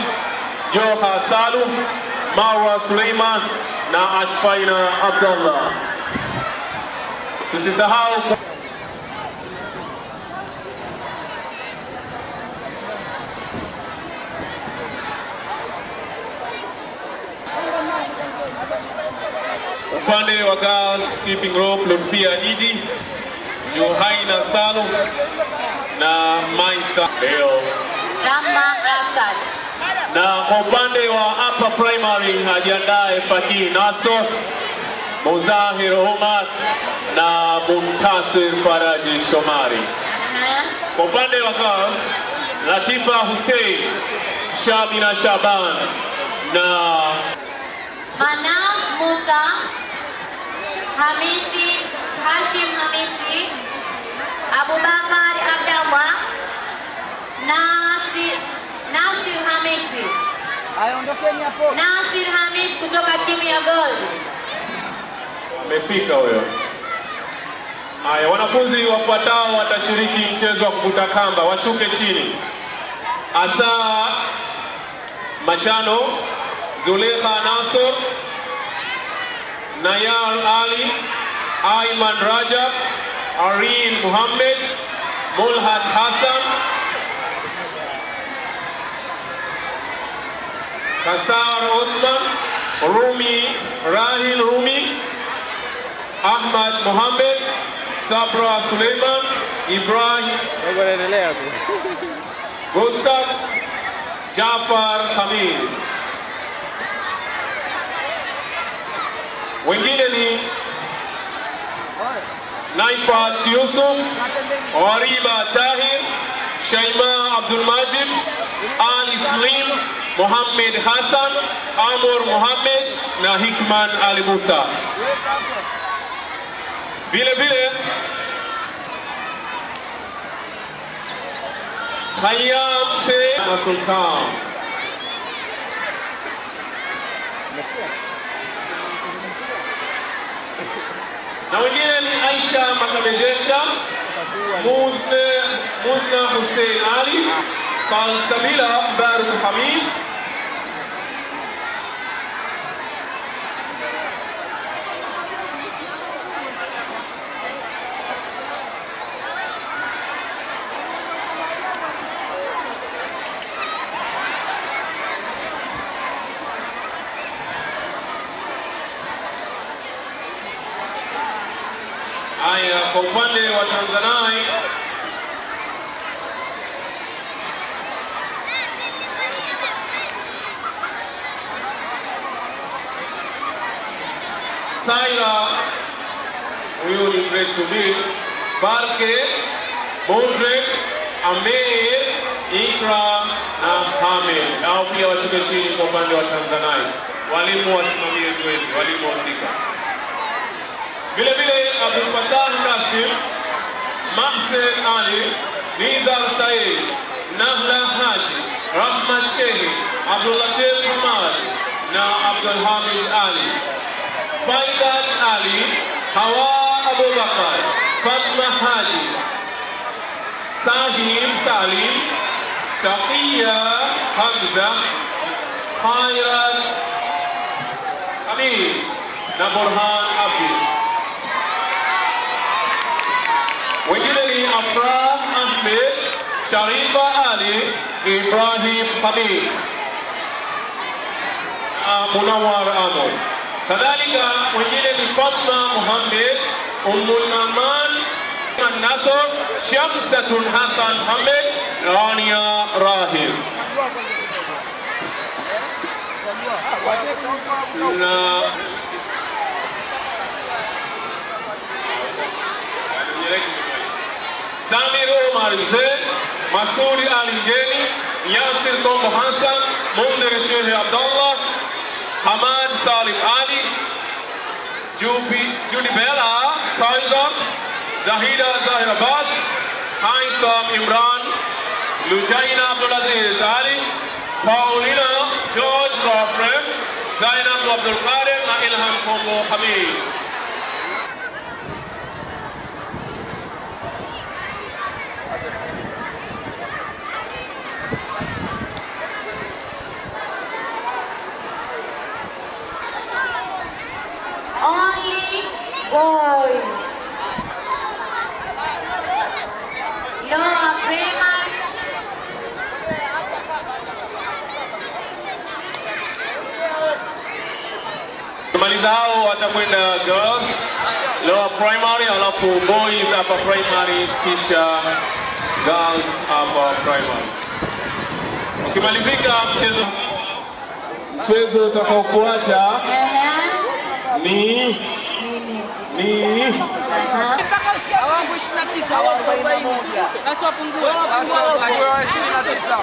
Joha Salu, Marwa Suleiman na Ashfaina Abdullah. Tusisahau upande wa girls skipping rope Lutfia Idi, Johaina salu na Maitha Leo na kwa upande wa upper primary ajiandae Fakii Naso, Muzahir Omar na Muntasir Faraji Shomari. Kwa upande wa girls, Latifa Hussein, Shamina Shaban na Mana Musa. Hamisi Hashim Hamisi. Abubakar Abdallah. Nasir Nasir Hamisi. Aondokeni hapo. Nasir Hamis kutoka timu ya Gold. amefika huyo. Haya, wanafunzi wafuatao watashiriki mchezo wa kuvuta kamba, washuke chini. Asa Machano, Zulekha Nasor, Nayal Ali, Aiman Rajab, Arin Muhammad, mulhad Hassan, Kasar Osman, Rumi Rahil Rumi, Ahmad Mohamed, Sabra Suleiman, Ibrahim. Gustav, Jafar Hamis. Wengine ni Naifat Yusuf, Wariba Tahir, Shaima Abdul Majid, Ali Slim, Mohamed Hassan, Amor Mohamed na Hikman Ali Musa. Vile vile Khayyam Said na Sultan. Na wengine ni Aisha Makamejesha, Musa Musa Hussein Ali, Salsabila Baruk Hamis, Haya, upande wa Tanzania Saira, huyu ni grade 2B, Barke, Mudrik, Amir, Ikra na Hamid. Hao pia washuke chini kwa upande wa Tanzania. Walimu wasimamie zoezi, walimu wasika. Vile vile Abdul Fattah Kasim, Mahsen Ali, Nizar Said, Nahla Haji, Rahmat Shehi, Abdul Latif Hamad na Abdul Hamid Ali. Faidat Ali, Hawa Abubakar, Fatma Haji, Sahim Salim, Taqiya Hamza, Khairat Khamis na Burhan Abdi. Wengine ni Afrah Ahmed, Sharifa Ali, Ibrahim Hamid na Munawar Amor. Kadhalika mwingine ni Fatma Muhammad, Umunaman Nasor, Shamsatun Hassan Hamid, Rania Rahim. Na Samir Omar Hussein, Masudi Ali Ngeni, Yasir Kombo Hassan, Mundir Sheikh Abdullah, Hamad Salim Ali, Judy Bella, Faizan, Zahida Zahir Abbas, Haitham Imran, Lujaina Abdulaziz Ali, Paulina George Crawford, Zainab Abdul Qadir na Ilham Kombo Hamis. Only boys. No primary. Maliza hao watakwenda girls lower primary, alafu boys upper primary, kisha Girls hapa primary. Ukimalizika mchezo mchezo utakaofuata ni ni wangu 29, awangu 41. Basi wapungue. Wapungue wa 29.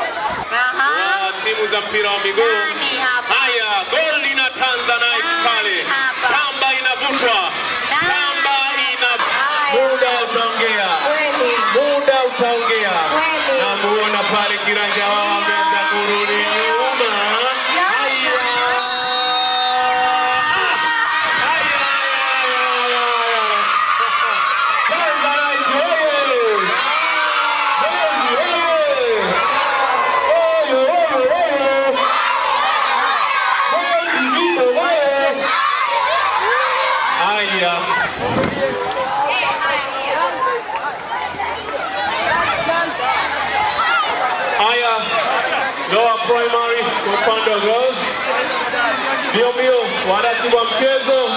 wa timu za mpira wa miguu. Haya, goli na Tanzania pale, kamba inavutwa, waratibu wa mchezo.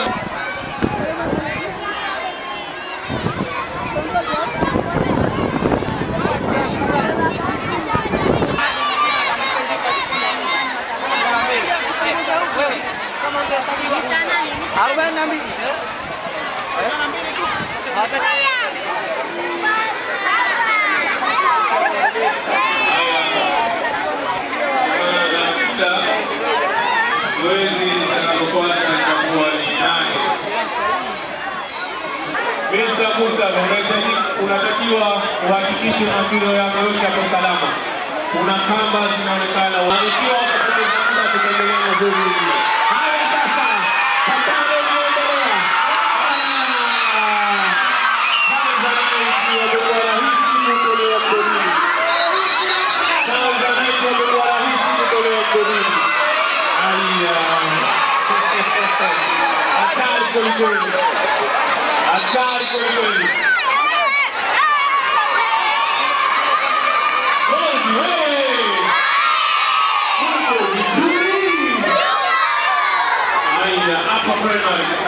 Arobaini na mbili. Zoezi Mr. Musa, unatakiwa uhakikishe mafilo yako yote yako salama. Kuna kamba zinaonekana, ikiwa kwelikweli, hatari kwelikweli. Rozi wewe, uko vizuri. Haya, hapa primary. Hapa primary.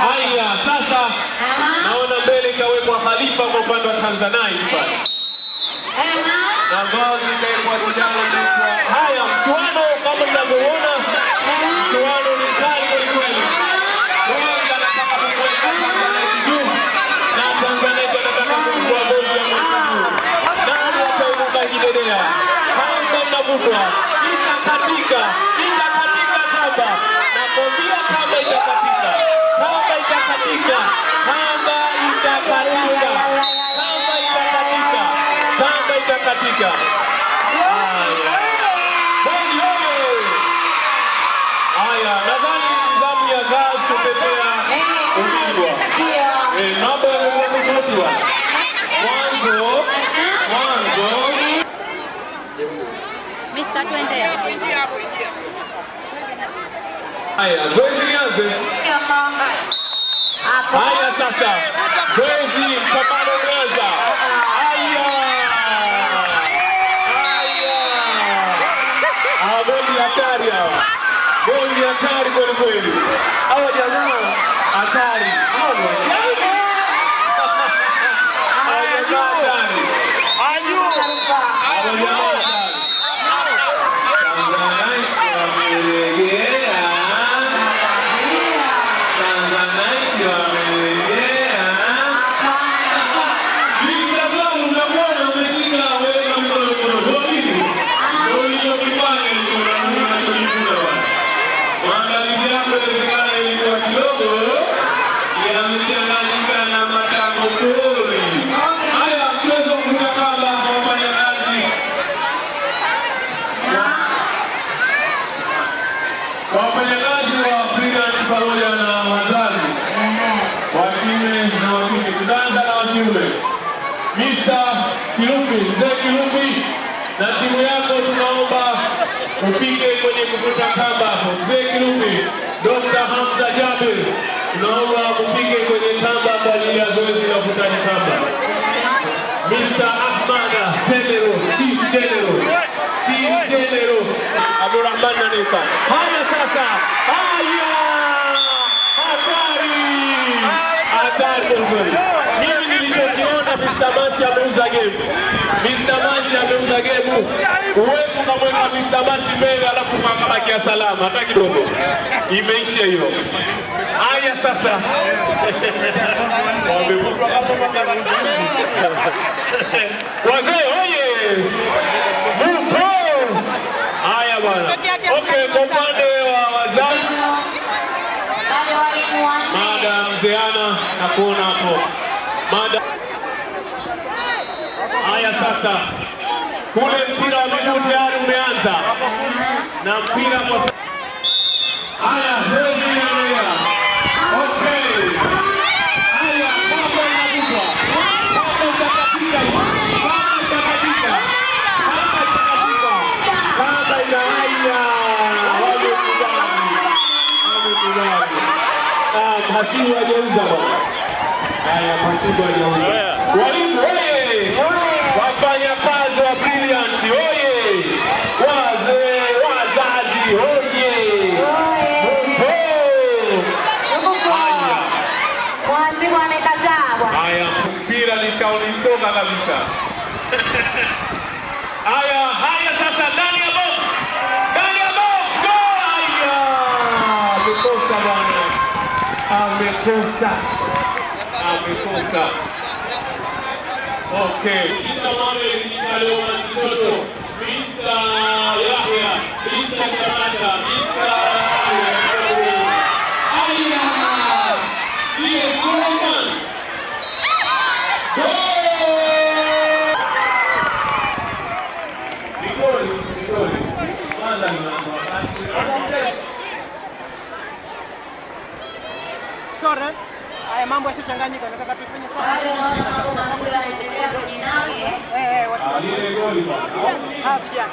Haya, sasa naona mbele ikawekwa Khalifa kwa upande wa Tanzanite pale na vazi ikawekwa kijana haya. Mchuano kama mnavyoona, mchuano ni kali kwelikweli. Kwanza anataka kumweka kamba. Nakwambia kamba itakatika, kamba itakatika, kamba itakatika, kamba itakatika, kamba itakatika. Haya. Nadhani zamu ya gaa kutetea ubingwa. Eh, mambo yamekuwa. Mwanzo, mwanzo Mr. Twende. Haya, zoezi lianze. Haya sasa, zoezi mpambano umeanza. Haya, goli hatari hawa, goli hatari kweli kweli. Hawa jamaa hatari, hawa jamaa hatari. Tanzanite wamelegea. Tanzanite wamelegea. Visa zangu mnakuona umeshika wewe mikono mikono. Ndio nini? Ndio ulichokifanya hicho na Mungu anachojifunza bwana. Maandalizi yako inawezekana ilikuwa kidogo yamechanganyika na matako pori. Haya, mchezo wa kuruka kamba kwa wafanyakazi kwa wafanyakazi wa Brilliant pamoja na wazazi wa kiume kiume. Mr. Kilumbi, mzee Kilumbi na timu yako tunaomba ufike kwenye kuvuta kamba hapo. Mzee Kilumbi, Dr. Hamza Jabir, tunaomba ufike kwenye kamba kwa ajili ya zoezi la kuvutani kamba. Mr. Ahmada General, Chief General, Chief General Abdurrahman Nanifa. Haya sasa, haya hatari, hatari nilichokiona Mr. Mashi ameuza gemu. Mr. Mashi ameuza gemu. Uwezo ukamweka Mr. Mashi mbele alafu kakabakia salama hata kidogo. Imeisha hiyo. Haya sasa. Wazee oye! Mupo! Haya bwana. Okay, kwa upande wa wazazi Madam mzeana na kuona hapo. Mada haya sasa, kule mpira wa miguu tayari umeanza na mpira kwa haya zoezi linaendelea. Okay. Haya, baba inavutwa. Baba itakatika. Baba itakatika. Baba itakatika. Baba ina haya. Wamekubali. Wamekubali. Ah, hasibu hajauza bwana. Haya, hasibu hajauza. Walimu oye! Wafanya kazi wa Brilliant oye! Wazee, wazazi oye! Mpo! Haya, Mwalimu amekataa bwana. haya, mpira nishaulisoka kabisa. Haya, haya sasa ndani ya box. Ndani ya box. Go! Haya! Amekosa bwana. Amekosa. Amekosa. Okay. Mr. Mohamed, Mr. Leoman Mtoto, Mr. Yahya, Mr. Shamata, Mr. Aya! Yes, Suleiman. Goal! Ni goli, ni goli. Kwanza ni mambo wakati. Sorry. Haya mambo yasichanganyika, nataka tufanye sawa. Eh, eh, Ah. Ah, vijana.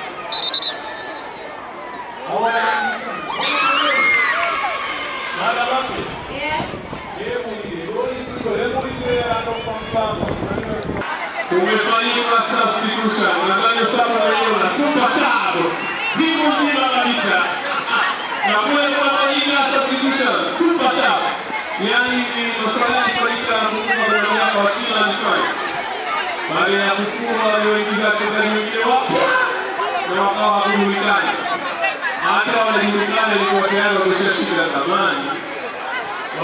Mara anakupa mfano. Kumefanyika substitution. Nadhani sababu super. Timu nzima kabisa. Na kule kumefanyika substitution. Super sub. Yaani ni masuala yanafanyika na kufunga goli yako wa China alifanya. Baada ya kufunga walioingiza wachezaji wengine wapya na wakawa hawajulikani. Hata wanajulikana ilikuwa tayari wameshashinda zamani.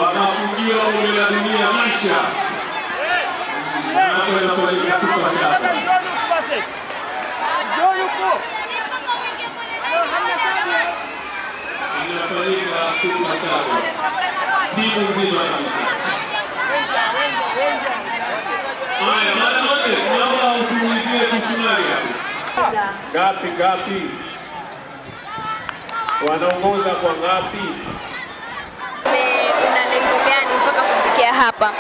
Wakafungiwa kombe la dunia maisha. Hapo inafanyika super sub. inafanyika super saba timu nzima kabisa. Haya, utuulizie kusumari. Ngapi ngapi? Wanaongoza kwa ngapi? Una lengo gani mpaka kufikia hapa?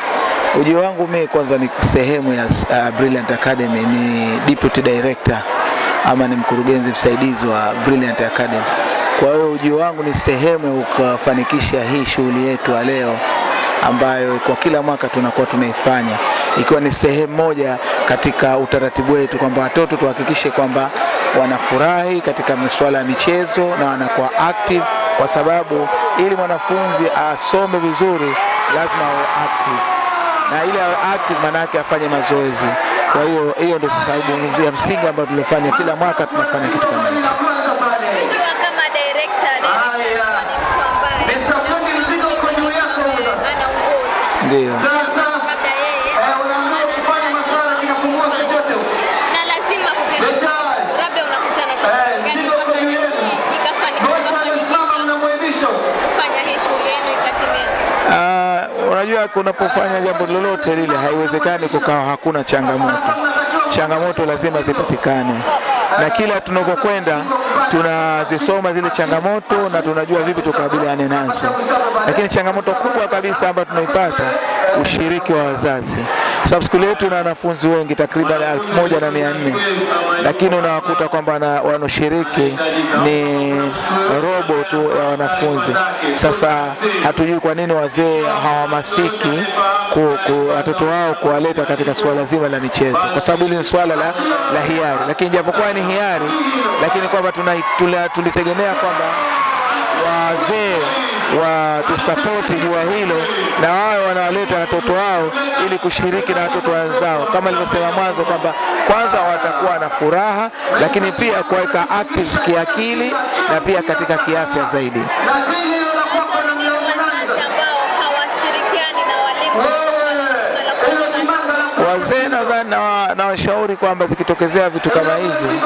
Ujio wangu mimi kwanza ni sehemu ya uh, Brilliant Academy, ni deputy director ama ni mkurugenzi msaidizi wa Brilliant Academy. Kwa hiyo ujio wangu ni sehemu ya kufanikisha hii shughuli yetu ya leo ambayo kwa kila mwaka tunakuwa tunaifanya ikiwa ni sehemu moja katika utaratibu wetu kwamba watoto tuhakikishe kwamba wanafurahi katika masuala ya michezo na wanakuwa active, kwa sababu ili mwanafunzi asome vizuri lazima awe active. Na ili awe active maana yake afanye mazoezi. Kwa hiyo hiyo ndio sababu ya msingi ambayo tulifanya. Kila mwaka tunafanya kitu kama hicho. Ukiwa kama director, director ni mtu ambaye anaongoza Ndio. labda yeye na lazima kutenda labda unakutana changamoto gani mpaka nyinyi ikafanikisha kufanya hii shughuli yenu ikatimia? Ah, unajua unapofanya jambo lolote lile haiwezekani kukawa hakuna changamoto. Changamoto lazima zipatikane, na kila tunakokwenda tunazisoma zile changamoto na tunajua vipi tukabiliane nazo. Lakini changamoto kubwa kabisa ambayo tunaipata ushiriki wa wazazi. Sababu skuli yetu ina wanafunzi wengi takriban elfu moja na mia nne. Lakini unawakuta kwamba na- wanaoshiriki ni robo tu ya wanafunzi. Sasa hatujui kwa nini wazee hawahamasiki watoto wao kuwaleta katika suala zima la michezo, kwa sababu hili ni suala la, la hiari, lakini japokuwa ni hiari, lakini kwamba tulitegemea kwamba wazee watusapoti jua hilo na wao wanawaleta watoto wao ili kushiriki na watoto wenzao, kama alivyosema mwanzo kwamba kwanza watakuwa na furaha, lakini pia kuweka active kiakili na pia katika kiafya zaidi. ambao hawashirikiani na walimu Na na washauri kwamba zikitokezea vitu kama hivi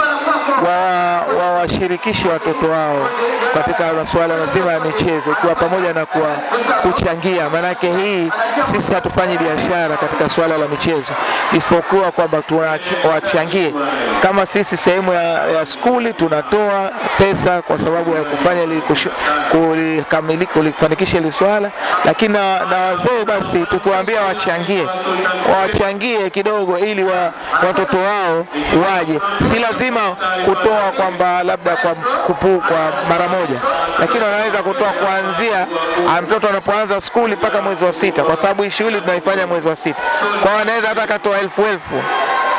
wa- wawashirikishe watoto wao katika masuala mazima ya michezo, ikiwa pamoja na kuwa kuchangia. Maanake hii sisi hatufanyi biashara katika suala la michezo, isipokuwa kwamba tunawachangie kama sisi sehemu ya, ya skuli tunatoa pesa kwa sababu ya kufanya kulikamilika kulifanikisha hili swala, lakini na, na wazee basi tukiwaambia wachangie wachangie kidogo ili wa, watoto wao waje. Si lazima kutoa kwamba labda kwa kupu, kwa mara moja, lakini wanaweza kutoa kuanzia ah, mtoto anapoanza skuli mpaka mwezi wa sita, kwa sababu hii shughuli tunaifanya mwezi wa sita. Kwa hiyo wanaweza hata katoa elfu elfu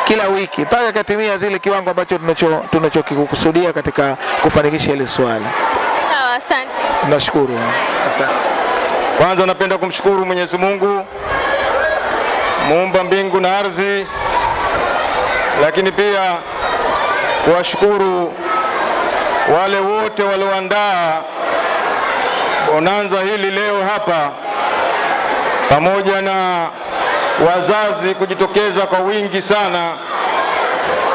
kila wiki mpaka katimia zile kiwango ambacho tunacho- tunachokikusudia katika kufanikisha hili swala. Sawa, asante. Nashukuru, asante. Kwanza napenda kumshukuru Mwenyezi Mungu muumba mbingu na ardhi, lakini pia kuwashukuru wale wote walioandaa bonanza hili leo hapa, pamoja na wazazi kujitokeza kwa wingi sana.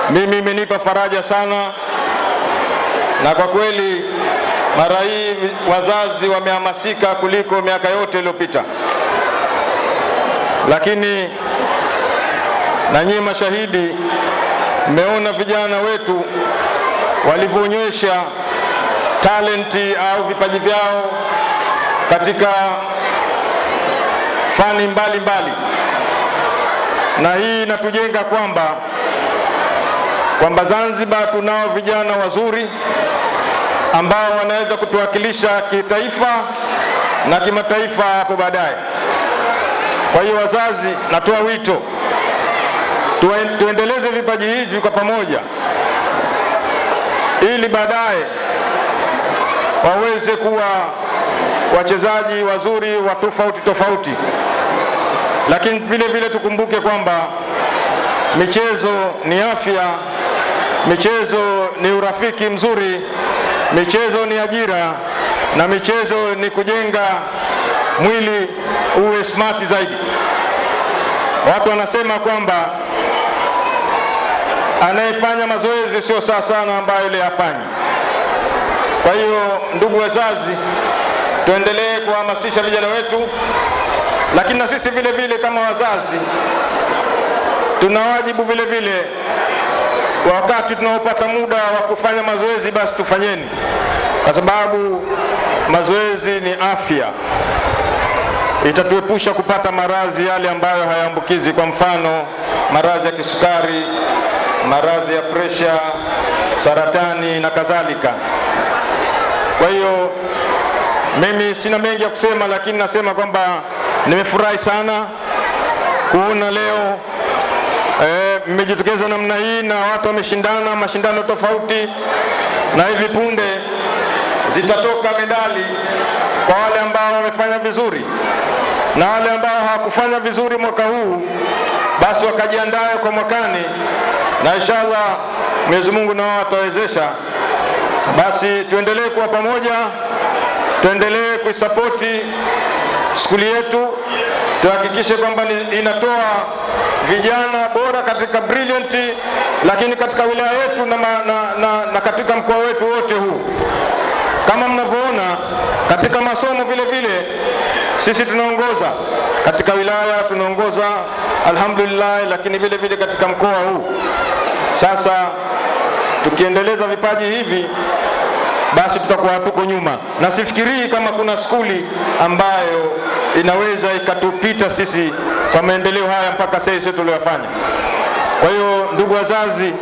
Mimi imenipa faraja sana, na kwa kweli mara hii wazazi wamehamasika kuliko miaka yote iliyopita, lakini na nyinyi mashahidi, mmeona vijana wetu walivyoonyesha talenti au vipaji vyao katika fani mbalimbali mbali. Na hii inatujenga kwamba kwamba Zanzibar tunao vijana wazuri ambao wanaweza kutuwakilisha kitaifa na kimataifa hapo baadaye. Kwa hiyo wazazi, natoa wito. Tuendeleze vipaji hivi kwa pamoja, ili baadaye waweze kuwa wachezaji wazuri wa tofauti tofauti, lakini vile vile tukumbuke kwamba michezo ni afya, michezo ni urafiki mzuri, michezo ni ajira na michezo ni kujenga mwili uwe smart zaidi. Watu wanasema kwamba anayefanya mazoezi sio sawa sana ambayo yule hafanyi. Kwa hiyo, ndugu wazazi, tuendelee kuhamasisha vijana wetu, lakini na sisi vile vile kama wazazi tuna wajibu vile vile, wakati tunaopata muda wa kufanya mazoezi, basi tufanyeni, kwa sababu mazoezi ni afya itatuepusha kupata maradhi yale ambayo hayaambukizi, kwa mfano maradhi ya kisukari, maradhi ya presha, saratani na kadhalika. Kwa hiyo mimi sina mengi ya kusema, lakini nasema kwamba nimefurahi sana kuona leo eh, mmejitokeza namna hii na watu wameshindana mashindano tofauti, na hivi punde zitatoka medali kwa wale ambao wamefanya vizuri na wale ambao hawakufanya vizuri mwaka huu, basi wakajiandae kwa mwakani, na inshallah Mwenyezi Mungu nao atawezesha. Basi tuendelee kuwa pamoja, tuendelee kuisapoti skuli yetu, tuhakikishe kwamba inatoa vijana bora katika brilliant, lakini katika wilaya yetu na, na, na, na katika mkoa wetu wote huu kama mnavyoona katika masomo vile vile sisi tunaongoza katika wilaya, tunaongoza alhamdulillah, lakini vile vile katika mkoa huu. Sasa tukiendeleza vipaji hivi, basi tutakuwa hatuko nyuma, na sifikirii kama kuna skuli ambayo inaweza ikatupita sisi kwa maendeleo haya mpaka sasa tuliyofanya. Kwa hiyo ndugu wazazi,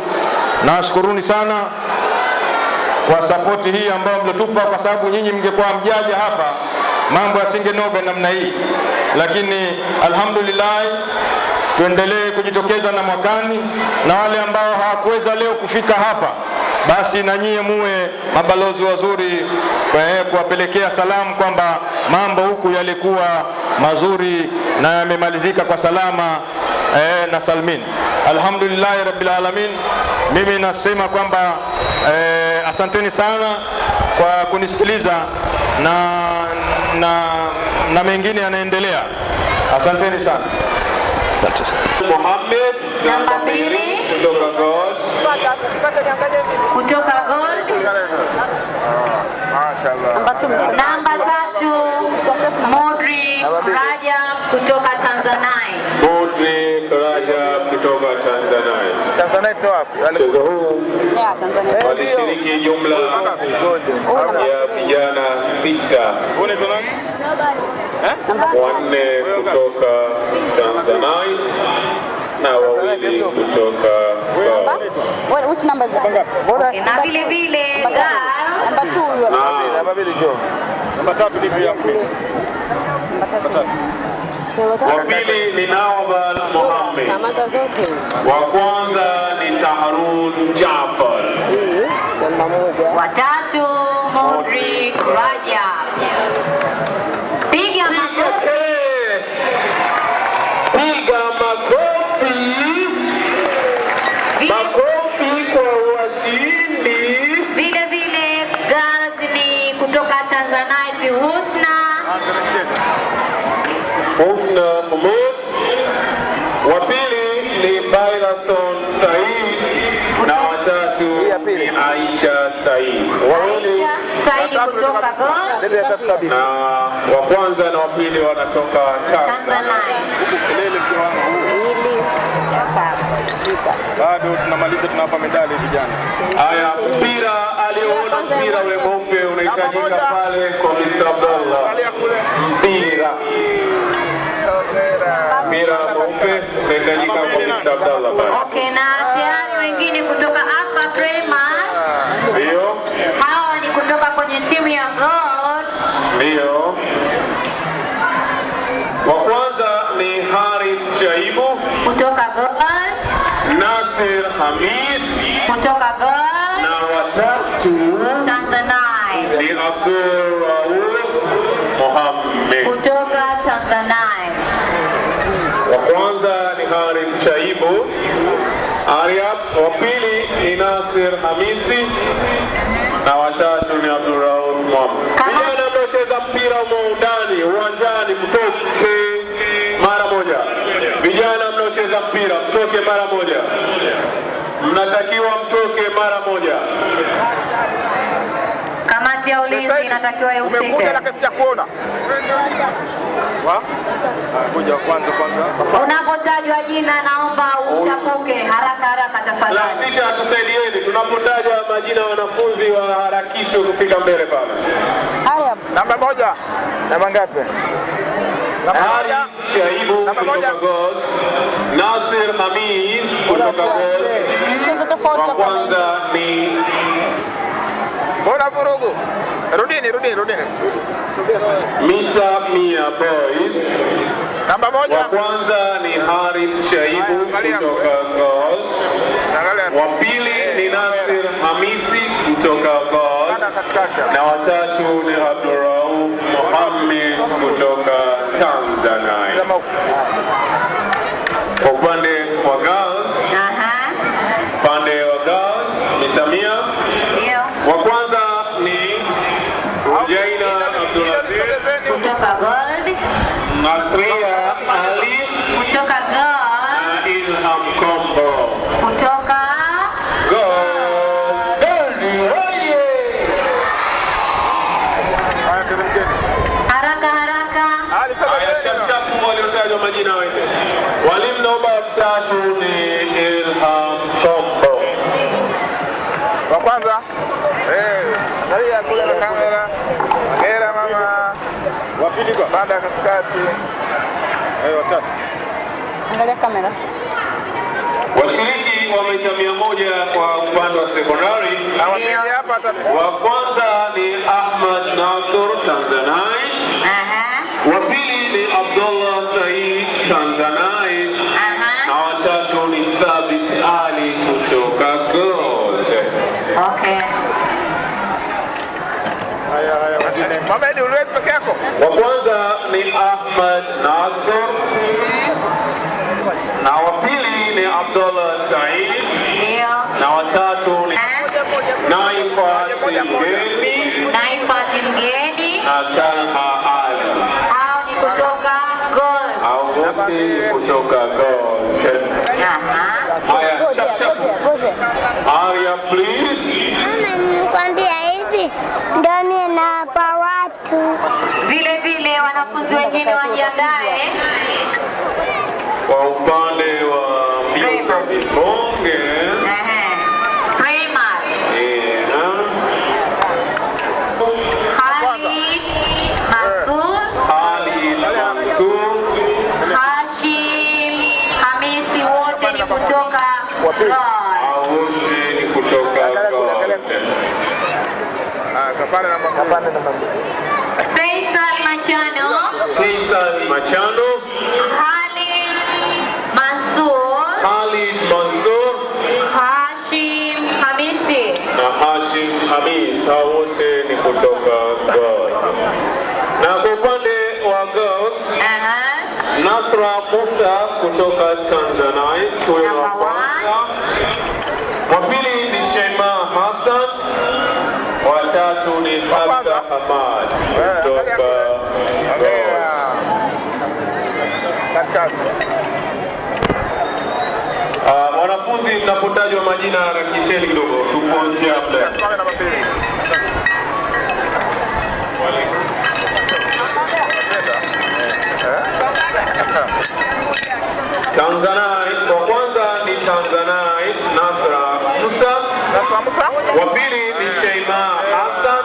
nawashukuruni sana kwa sapoti hii ambayo mliotupa, kwa sababu nyinyi mngekuwa mjaja hapa mambo yasingenoga namna hii, lakini alhamdulillah tuendelee kujitokeza na mwakani, na wale ambao hawakuweza leo kufika hapa, basi na nyie muwe mabalozi wazuri eh, kuwapelekea salamu kwamba mambo huku yalikuwa mazuri na yamemalizika kwa salama eh, na salmin. Alhamdulillahi rabbil alamin. Mimi nasema kwamba eh, asanteni sana kwa kunisikiliza na, na, na mengine yanaendelea. Asanteni sana. Asante sana. Mohamed namba mbili kutoka God. kutoka. Namba tatu Modri Rajab kutoka Tanzania. Modri Rajab kutoka Tanzania. Wapi? Mchezo huu walishiriki jumla ya vijana sita, wanne kutoka Tanzania na wawili kutoka God. Which number is it? Okay, na vile. Vile girl Number two. you Namba mbili jo. Namba 3 ni pia. Wa pili ni Nawal Mohamed, wa kwanza ni Taharun moja. watatu Modric Rajab. Piga makofi. piga makofi, makofi kwa washindi. Vile vile girls ni kutoka Tanzania Husna Husna Humud, wa pili ni Bailason Said. Na watatu ni Aisha Said. Wawili Saidi na wa kwanza na wa pili wanatoka Tanzania. Bado tunamaliza tunawapa medali vijana. Haya, mpira aliyoona mpira ule mweupe unahitajika pale kwa Mr. Abdallah. Mpira mpira mweupe unahitajika kwa Mr. Abdallah pale. Okay, na tayari wengine kutoka hapa Prema, Ndio, hawa ni kutoka kwenye timu ya Gold. ndio. Wa kwanza ni Harith Shaibu, kutoka Gold, Nasir Hamis kutoka Gold, na watatu Tanzania, ni Abdul Rauf Mohamed. kutoka Ariab, wa pili ni Nasir Hamisi na watatu ni Abdurrauf Mwamba. Vijana mnaocheza mpira humo ndani uwanjani, mtoke mara moja. Vijana mnaocheza mpira mtoke mara moja, mnatakiwa mtoke mara moja. Kamati ya ulinzi inatakiwa ihusike. Umekuja na kesi ya kuona. Kuja kwanza kwanza. Unapotajwa jina, naomba utapuke haraka haraka La tafadhali. sita, tusaidieni tunapotaja majina wanafunzi wanafunzi waharakishwe kufika mbele pale. Haya. Namba moja. Namba ngapi? Ali Shaibu kutoka Gold, Nasir Hamis kutoka Gold, Michezo tofauti hapa kwanza ni Bora vurugu? Rudini, rudini, rudini. Mita Mia Boys, Namba moja. wa kwanza ni Harith Shaibu kutoka Gold, wa pili ni Nasir Hamisi kutoka Gold, na watatu ni Abdurrauf Mohamed kutoka Tanzania. Kwa upande wa girls, upande wa girls mita mia, wa kwanza ni Jaina Abdulaziz Kutoka Gold, Nasria Ali kutoka Gold, na Ilham Kombo. kutoka Gold oye! haraka haraka. Chapchapu waliotajwa majina wende. Walimu naomba watatu ni Ilham Kombo. Wa kwanza. Eh, angalia kule na kamera. Hongera mama. Wa pili kwa banda katikati. Eh, watatu. Angalia kamera. Washiriki wa mita mia moja kwa upande wa sekondari. Wa kwanza ni Ahmad Nasur Tanzanite. Wa pili ni Abdullah Said Tanzanite. Na watatu ni Thabit Ali kutoka Gold. Okay. Haya haya. Mohamed uliwezi peke yako? Wa kwanza ni Ahmad Nasur. Na wa pili ni Abdullah Said. Na watatu ni Naifat Mgeni Naifat Mgeni. na Talha Ali. Hao ni kutoka Gol Hao wote kutoka Gol. Haya, chap chap. Haya, please. Nikwambia hivi ndio ninawapa watu. Vile vile wanafunzi wengine wajiandae. Kwa upande wa mbio za vibonge wote kutoka wote ni kutoka Gold. Ah, namba kapande namba Faisal Machano. Faisal Machano, Khalid Mansur. Khalid Mansur Hashim Hamisi. na Hashim Hamis, hao wote ni kutoka Gold. Na kwa upande wa girls, Nasra Musa kutoka Tanzanite, huyo wa kwanza. Wa pili ni Shema Hassan, wa tatu ni Hafsa Hamad. Kutoka Uh, Ah, Wanafunzi mnapotajwa majina harakisheni kidogo, tupo nje ya muda. Tanzanite, wa kwanza ni Tanzanite Nasra Musa, Nasra Musa, wa pili ni Sheima Hassan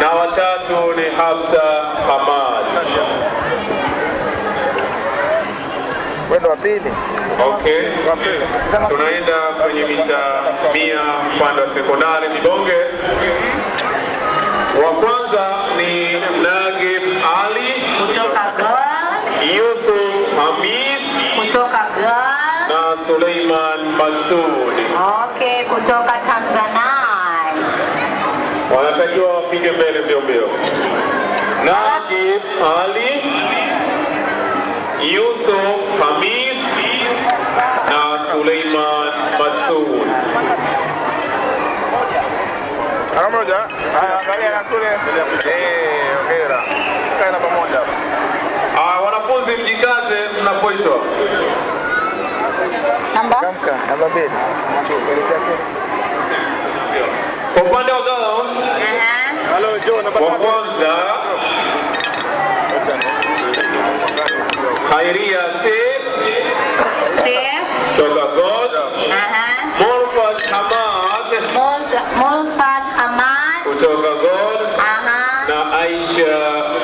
na watatu ni Hafsa Hamad. Wendo wa pili. Okay, tunaenda kwenye mita mia upande wa sekondari Mibonge. Wa kwanza ni Nagib Ali kutoka Gold, Yusuf Hamis kutoka Gold. na Suleiman Okay, kutoka Tanzania. wanatakiwa wafike mbele mbio mbio. Nagib Ali, Yusuf Hamis na Suleiman Masud. Mara moja. Haya, angalia na kule. Eh, hongera. Kae na pamoja. Ah, wanafunzi mjikaze mnapoitwa. Namba? Namba mbili. Kwa upande wa girls, Halo, Joe, namba wa kwanza Khairia Seif toka God, Morfat Hamad Mulfat Ahmad. kutoka God na Aisha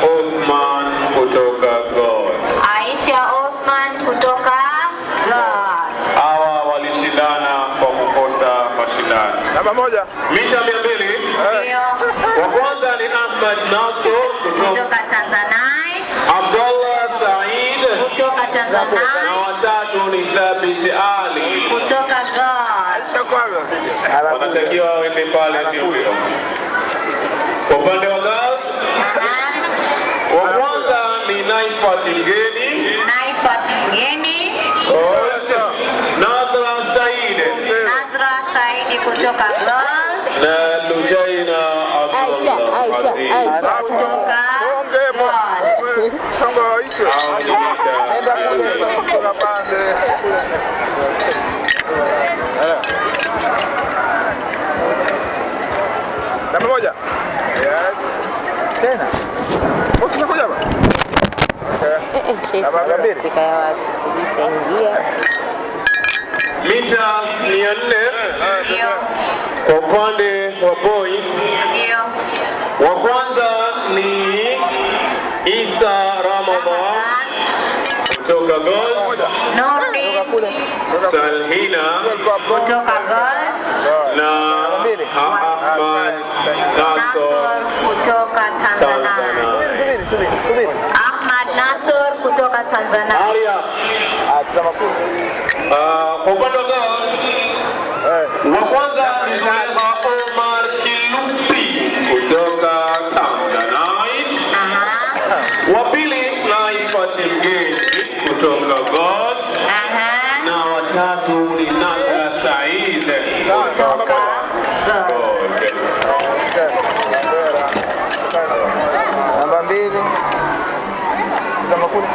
Othman kutoka God. Aisha Osman kutoka God. Hawa walishindana kwa kukosa mashindano. Namba moja. Mita mia mbili. Wa kwanza ni Ahmad Nasor kutoka Tanzania. Abdullah Said Kutoka Tanzania. na watatu ni Thabit Ali Kutoka Ghana. wanatakiwa waende pale mbio. Kwa upande wa girls, wa kwanza ni Naifat Mgeni, Naifat Mgeni. Nadra Said Nadra Saidi kutoka God. na Lujaina Aisha, Abdullah Aisha, Aziz. Aisha. Kutoka Songo hicho. Hao ni mita Nenda kule kuna Lujaina Namba moja. Yes. Tena. Sheti Afrika ya watu sijui itaingia. mita mia nne Kwa upande wa boys, wa kwanza ni Isa Ramadan kutoka Gold, Salhina kutoka Gold na Ahmad Nasor kutoka Tanzania. Ahmad Nasor kutoka Tanzania. Haya. Ah, Kwa upande wa girls, kwanza ni Zulekha Omar Kilupi kutoka Tanzanite. Wa pili Naifati Mgeni kutoka God. Na watatu ni Nadra Said kutoka God. Namba mbili. Namba kumi.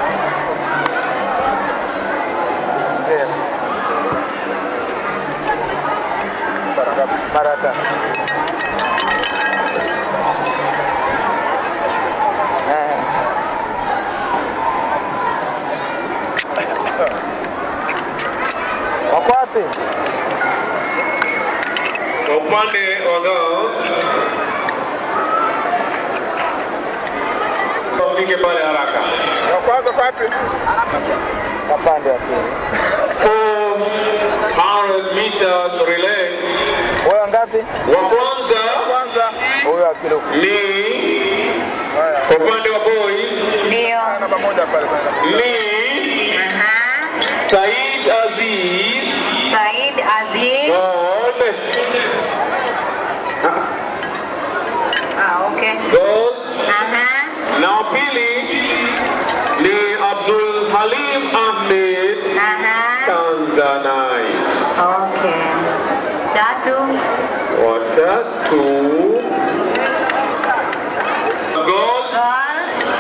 Mbele. Mara ngapi? Mara tano. Eh. Wako wapi? Kwa upande wa girls, wafike pale haraka. Wa kwanza wapi? Kapande ya pili. 400 meters relay. Wewe wangapi? Wa kwanza kwanza Huyo wa kilo. ni kwa upande wa boys Ndio. namba moja pale pale. ni Said Aziz Said Aziz. God Ah, okay. Gold. Aha. na wa pili ni Abdul Halim Ahmed Aha. Okay. Tatu. Watatu tu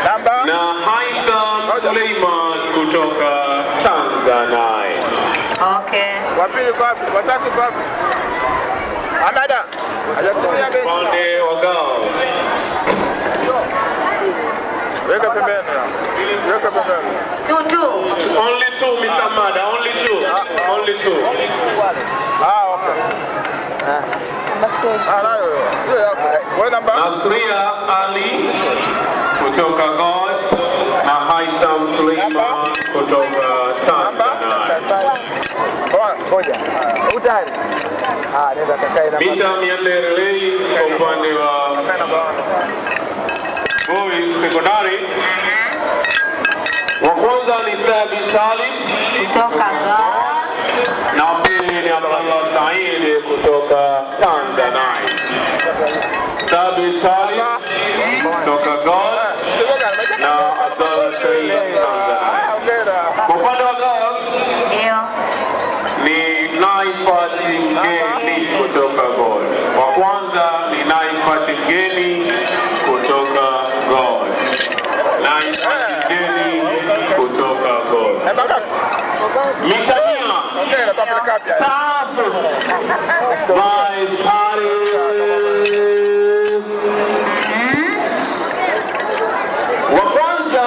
Namba na Haitham Suleiman kutoka Tanzanite. Okay. Wapili wapi? Watatu wapi? Amada. Upande wa girls Weka pembeni. Weka pembeni. Two, two. Only two, Mr. Amada, only two. Only two. Ah, okay. Ah, Wewe. Namba? Nasria Ali kutoka God na Haitham Suleiman kutoka? Ah, Mita 400 relay kwa upande wa boys sekondari. Wa kwanza ni Thabit Salim Kutoka God. Pili Abdallah Saidi kutoka Tanzania. Thabit Salim kutoka God na Abdallah Said Tanzania. Kwa upande wa ni Naifat Mgeni kutoka. Wa kwanza ni Naifat Mgeni kutoka. Naifat Mgeni kutoka. Mitania Safu Vice Paris. Wa kwanza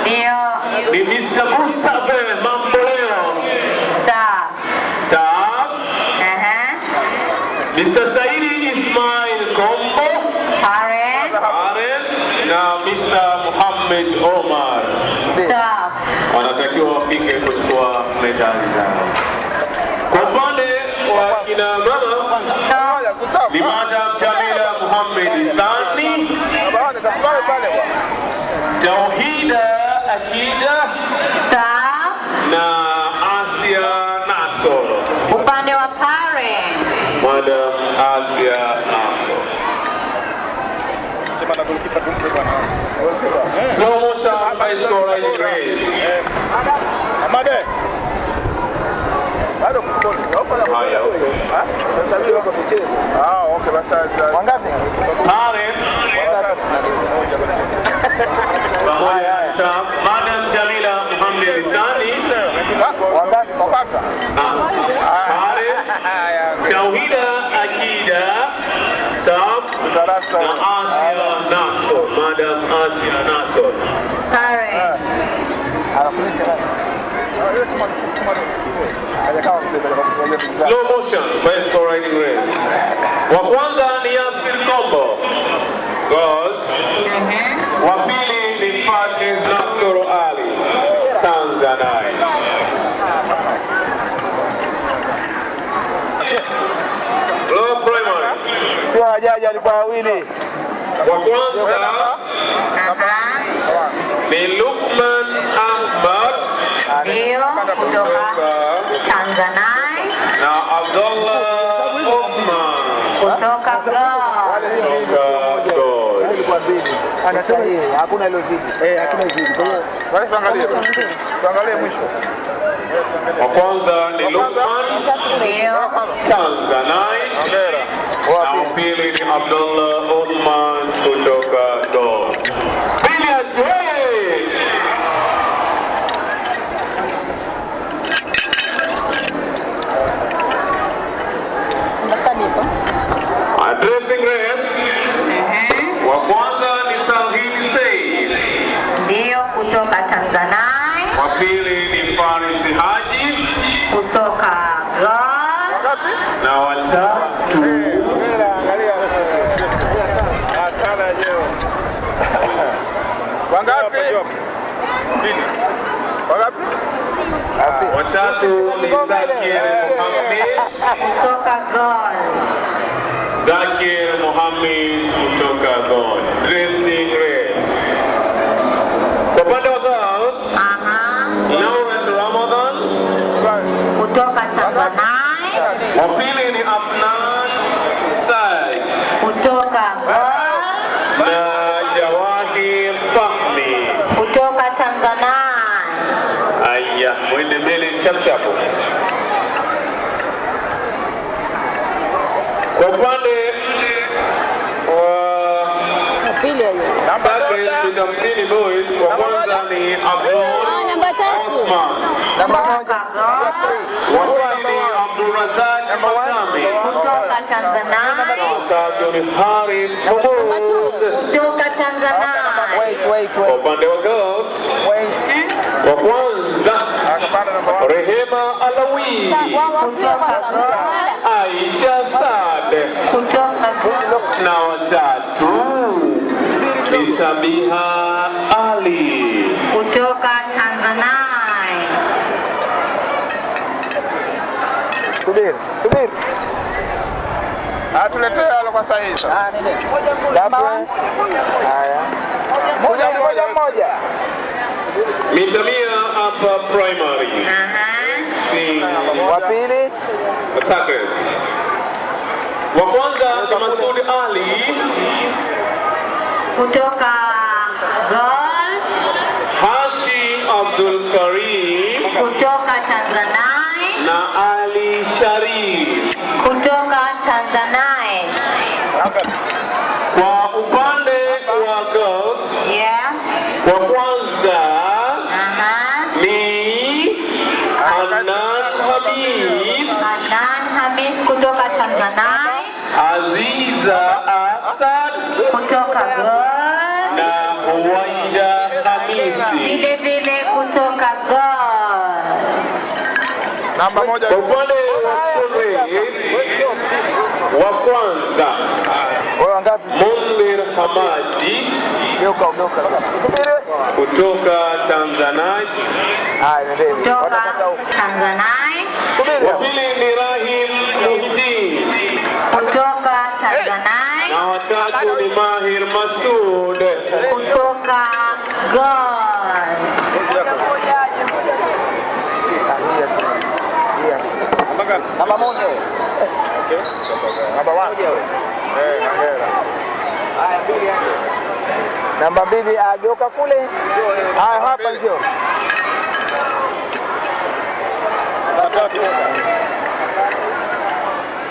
Ndio. ni Mr. Mustafa Mamboleo Star. Staff Aha. Mr. Saidi Ismail Kombo Parent. Parent na Mr. Muhammad Omar Staff. wanatakiwa wafike kuchukua medali zao. Kwa upande wa kina mama ni Madam Jamila Muhammad Thani, Tauhida Akida Staff. na Asia Nasoro. Upande wa parent. Madam Asia Nasoro. Sema na golikipa tumpe bwana. Slow motion by Sora Grace. Amade. Bado kukoni. Hapo na Haya, okay. Sasa hivi wako kucheza. Ah, okay basi sasa. Wangapi? Parents pamoja na staff, Madam Jamila Muhammad Thani, Wangapi? Wapata. Parents, Tauhida Akida, staff Darasa. na Asia Naso, Madam Asia Naso. Slow motion best riding race. Wa kwanza ni Yasir Kombo. Gold. Wa pili ni Fadil Nasoro Ali. Tanzania. Low primary. Sio wajaji, alikuwa wawili. Wa kwanza ni Lukman Ahmad Ndio, kutoka Tanzania, na Abdullah Othman kutoka. Anasema yeye hakuna ilozidi. Eh, hakuna ilozidi. Kwa hiyo tuangalie. Tuangalie mwisho. Wa kwanza ni Lukman Tanzania na wa pili ni Abdullah Othman kutoka Gold. Billiards, hey! Addressing race. Wa kwanza ni Salhin Said. Ndio, kutoka Tanzania, Wa pili ni Faris Haji kutoka Goa. na watatu Wangapi? Wangapi? watatu ni Zakir Mohammed kutoka Goa. Zakir Mohammed kutoka Gold. Dressing race. Kwa upande wa girls, Lauren Ramadan kutoka Tanzania, wa pili ni Afnan Said kutoka Goa, na Jawahir Fahmi. kutoka Tanzania. Aya, mwende mbele hapo. Kwa upande wa Sake Sita Hamsini Boys, wa kwanza ni Abdul Namba tatu. Namba moja. Wa pili ni Abdulrazak Makame. Kutoka Tanzania, Harith Mahmud. kutoka Tanzania. Wait, wait, Kwa upande wa girls, wa kwanza Rehema Alawi, Aisha Sade na watatu ni Sabiha Ali. kutoka Tanzania. Subiri, subiri. Atuletee alo kwa saa hizo. Ah. Haya. Moja moja mmoja. Hapa primary. Si Wa pili. Sakres. Wa kwanza ni Masud Ali, Kutoka Gol. Hashim Abdul Karim kutoka Tanzania, na Ali Sharif. kutoka Tanzania. Kwa upande wa girls, Yeah. wa kwanza Aha. ni Hanan Hamis, Hanan Hamis kutoka Tanzania, Aziza Asad kutoka God na Huwaida Hamisi. vile vile kutoka God. Namba moja. Kwa upande wa wa kwanza Munir Hamadi Geuka, geuka. Kutoka Tanzania. Kutoka Tanzania, Wa pili ni Rahim Muhidin kutoka watatu ni Mahir Masud. kutoka. Namba moja. Namba mbili hapo. Namba mbili, ah, geuka kule. Haya, hapa njoo.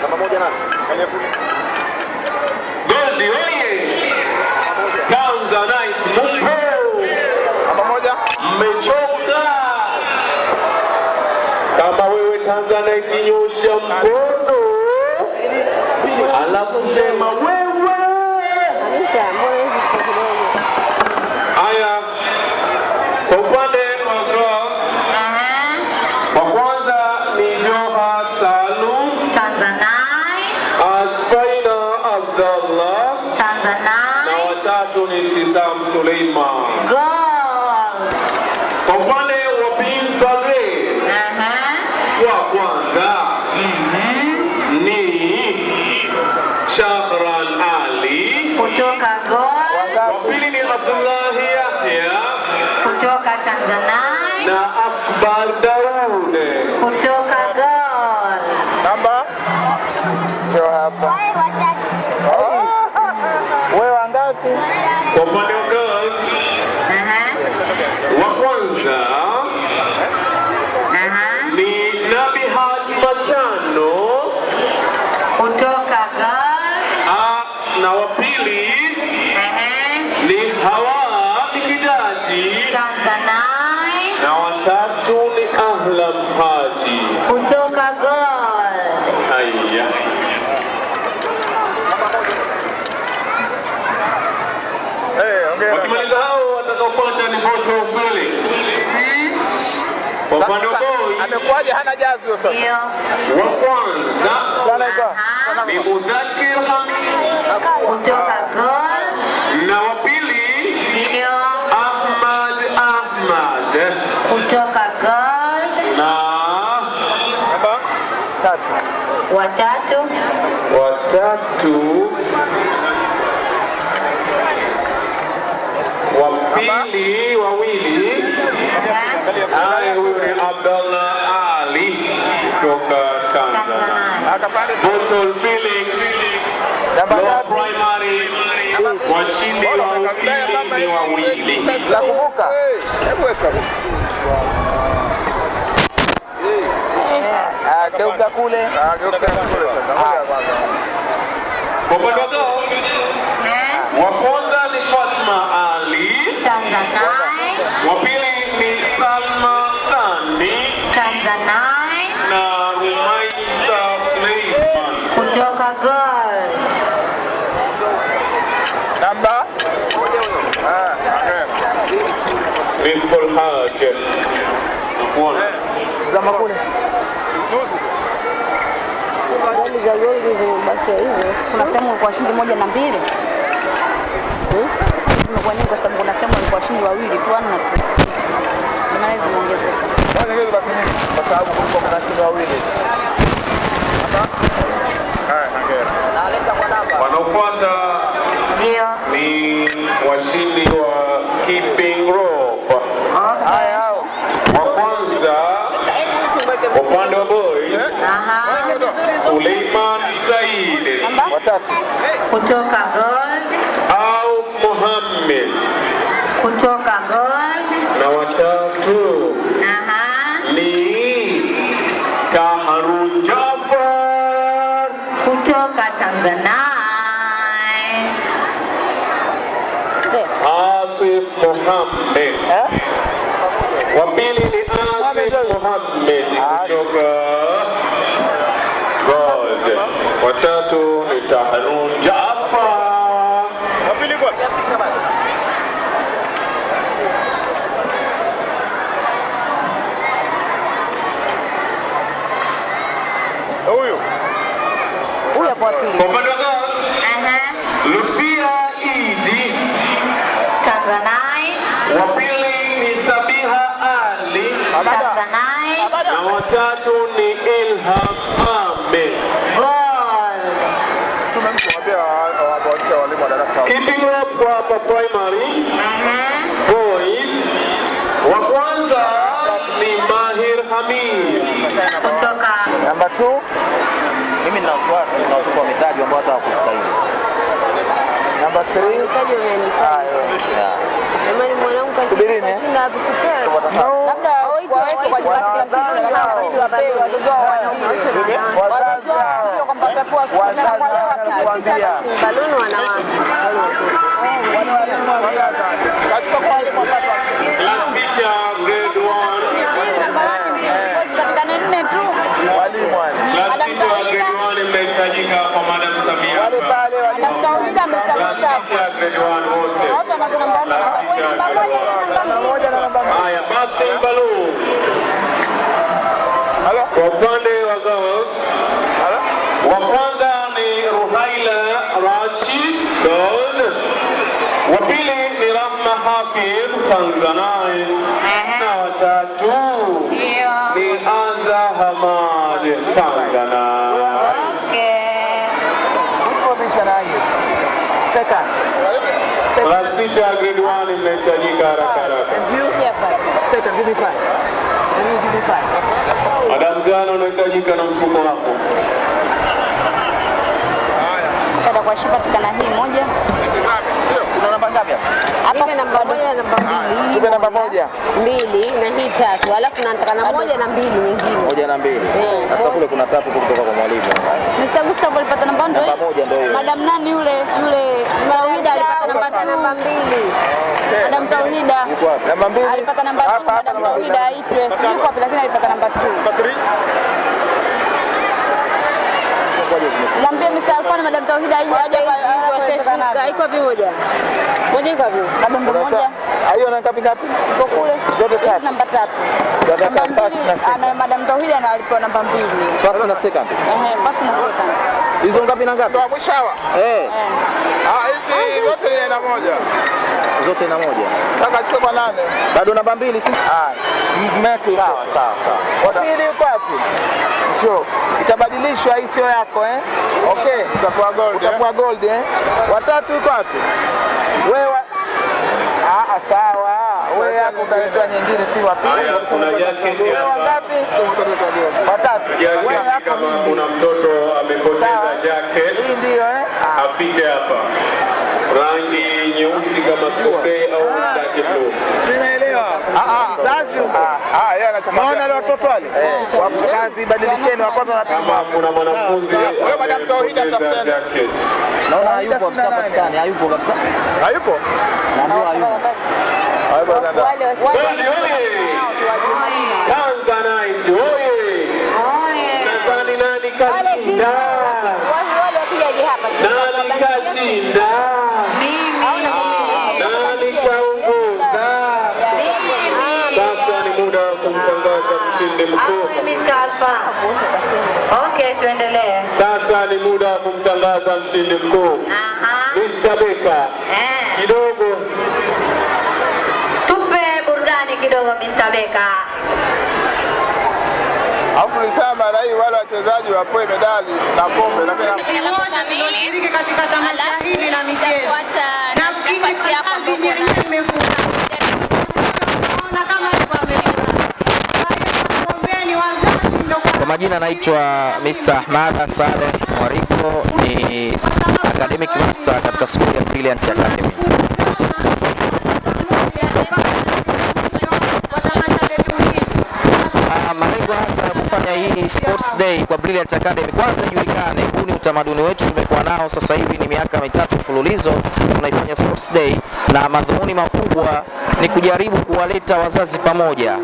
Namba moja nani? mwanamke anayekinyosha mkono. Anakusema wewe. Haya, kwa upande wa cross, uh-huh. wa kwanza ni Joha Salum Asfaina Abdallah. Tanzania, na watatu ni Tisam Suleiman. Pili ni Abdullahi Yahya Kutoka Tanzanite. na Akbar Daud. Kutoka Gold. Namba? Ndio hapa. Wewe wangapi? Kwa upande wa girls wa kwanza ni Nabihat Machano Kutoka Gold. Ah, na wa pili ni Hawa Mikidaji Tanzanite. na watatu ni Ahlam Haji. Kutoka Gold. Haya, wakimaliza hao watakaofuata ni Moto kweli. Kwa upande wa boys Amekuwaje hana jazi hiyo sasa? Ndio. wa kwanza ni Mudhakir Hamid Kutoka Gor na wa pili Ndio. Ahmad Ahmad Kutoka Gor na Tatu. Watatu. watatu wa pili wawili haya huyu ni Abdallah Ali kutoka Tanzania. Primary. Washindi wawili La kuvuka. Hebu weka. Ah, geuka kule. Ah, geuka kule. Sasa. Kwa upande wa girls, wa kwanza ni Fatma Ali. Tanzania wa pili ni Salma Thani Tanzanite. Hajj. Nakuona. Zama kule. Gari za goldi zimebakia hivyo. Kuna sehemu ilikuwa shindi moja na mbili zimekuwa nyingi kwa sababu kuna sehemu ilikuwa shindi wawili tu na tu, ndio maana zimeongezeka. Kwa sababu kulikuwa kuna wawili. Wanaofuata ni washindi wa Watatu. Kutoka Gold. au Mohammed Kutoka Gold. na watatu Aha. ni Kaharun Jafar Kutoka Tanzanite. Asif Mohammed. Wa pili ni Asif Mohammed kutoka Gold. Watatu pili kwa. Huyu. Huyu hapo pili. Idi. Wa pili ni Sabiha Ali. Na watatu ni Ilham Ahmed. Gold. Tumemwambia wawache walimu wa darasa. Skipping rope kwa hapa primary. Boys. Wa kwanza ni Mahir Hamid. Kutoka Namba 2. Mimi nina wasiwasi na watoto mitaji ambao hata hawakustahili. Namba 3. Jamani mwanangu Subirini, eh. Labda waweke kwa ajili ya picha lakini inabidi wapewe wazazi wao waambiwe. Wazazi wao. waambiwe kwamba watapewa siku na kwa picha baluni wanawake. Kachukua kwa grade 1. Katika nne tu. Walimu wale. Class teacher grade 1 mnahitajika kwa Madam Samia. Wale pale walimu. Dr. Wida amestawisha Class teacher grade 1 wote. Wote wanazo namba nne. Namba moja na namba. Haya, basi balloon. Kwa upande wa girls, wa kwanza ni Ruhaila Rashid gold. Wa pili ni Rahma Hafidh Tanzanite, na watatu ni Aza Hamad Tanzanite. Second. Class sita grade 1 mnahitajika haraka haraka. Second, give me five. Give me five? Madam Zano unahitajika na mfuko wako. Baada kwa Shifa patikana hii moja. Kuna namba ngapi hapa? Hapa namba moja na namba mbili. Kuna namba moja. Mbili na hii tatu. Alafu nataka na moja na mbili nyingine. Moja na mbili. Sasa kule kuna tatu tu kutoka kwa mwalimu. Mr. Gustavo alipata namba ndio Namba moja ndio. Madam nani yule yule Tauhida alipata namba namba mbili. Madam Tauhida Yuko wapi? Namba mbili. alipata namba 2 Madam Tauhida aitwe. Sijui yuko wapi lakini alipata namba 2. Ngoja zime- Mwambie Mr. Alfani Madam Tauhida aje aje hapa. Iko vipi moja? Moja iko vipi? Ndo moja. Hiyo na ngapi ngapi? Iko kule. Zote tatu. Namba tatu. Dada mbili, na ana Madam Tauhida na alipewa namba mbili. First na second. Ehe, first na second. Hizo ngapi na ngapi? Ndio mwisho hawa. Eh, Ah, hizi zote ni aina moja. zote na moja. Sasa chukua kwa nane. Bado namba mbili si? Ah, mmeke Sawa, sawa, sawa. Wa pili yuko wapi? Njoo. Itabadilishwa hii sio yako eh? Okay. Utakuwa gold. eh? Utakuwa gold eh? Watatu yuko wapi? Wewe Ah, ah, sawa. Wewe yako utaletewa nyingine si wa pili. Haya, kuna jacket Wewe hapa. wangapi? Watatu. Kama kuna mtoto amepoteza jacket Hii ndio eh? Ah. afike hapa. Rangi nyeusi kama sikosei, au dark blue. Tunaelewa. Ah ah. Sasa Ah, yeye anachanganya. Naona wale watoto wale. Kazi badilisheni kuna mwanafunzi Wewe Madam Tauhida mtafuteni. Naona hayupo kabisa patikani, hayupo kabisa. Hayupo? Naambiwa hayupo. Wale! Tanzanite oye! Nadhani nani kashinda? wale wapigaje hapa? Nani kashinda? Nani kaongoza? Sasa ni muda wa Okay, tuendelee. Sasa ni muda wa kumtangaza mshindi mkuu. Mr. Beka. Eh. Kidogo Tupe burudani kidogo Mr. Beka. Alafu tulisema rai wale wachezaji wapoe medali na kombe lakini Shiriki katika tamasha hili la michezo. Naona kama waombeni wazazi ndio Kwa majina naitwa Mr. Ahmad Saleh Mwariko, ni academic master katika skuli ya Brilliant Academy. Ah, Malengo hasa kufanya hii sports day kwa Brilliant Academy, kwanza ijulikane, huu ni utamaduni wetu tumekuwa nao sasa hivi ni miaka mitatu mfululizo tunaifanya sports day, na madhumuni makubwa ni kujaribu kuwaleta wazazi pamoja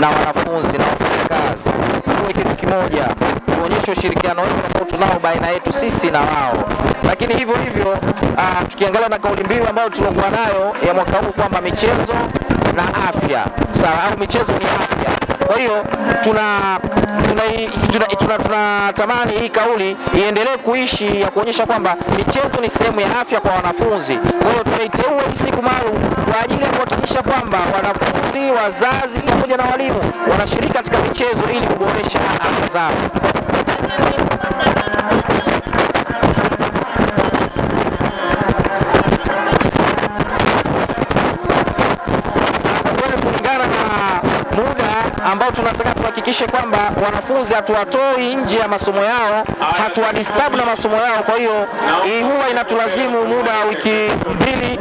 na wanafunzi na wafanyakazi, tuwe kitu kimoja, tuonyeshe ushirikiano wetu ambao tunao baina yetu sisi na wao. Lakini hivyo hivyo uh, tukiangalia na kauli mbiu ambayo tuliokuwa nayo ya mwaka huu kwamba michezo na afya, sawa, au michezo ni afya. Kwa hiyo tuna tunatamani tuna, tuna, tuna, hii kauli iendelee kuishi ya kuonyesha kwamba michezo ni sehemu ya afya kwa wanafunzi. Kwa hiyo tunaiteua hii siku maalum kwa ajili ya kuhakikisha kwamba wanafunzi, wazazi pamoja na walimu wanashiriki katika michezo ili kuboresha afya zao. kweli kulingana na muda ambao tunataka tuhakikishe kwamba wanafunzi hatuwatoi nje ya masomo yao, hatuwadisturb na masomo yao. Kwa hiyo hii huwa inatulazimu muda wa wiki mbili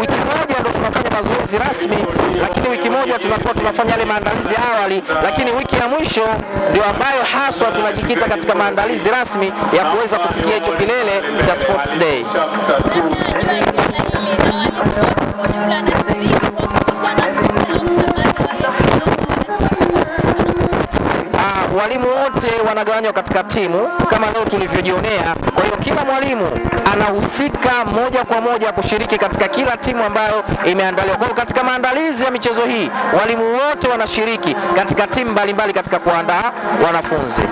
wiki moja ndio tunafanya mazoezi rasmi, lakini wiki moja tunakuwa tunafanya yale maandalizi ya awali, lakini wiki ya mwisho ndio ambayo haswa tunajikita katika maandalizi rasmi ya kuweza kufikia hicho kilele cha Sports Day. Walimu wote wanagawanywa katika timu kama leo tulivyojionea. Kwa hiyo kila mwalimu anahusika moja kwa moja kushiriki katika kila timu ambayo imeandaliwa. Kwa hiyo katika maandalizi ya michezo hii walimu wote wanashiriki katika timu mbalimbali katika kuandaa wanafunzi.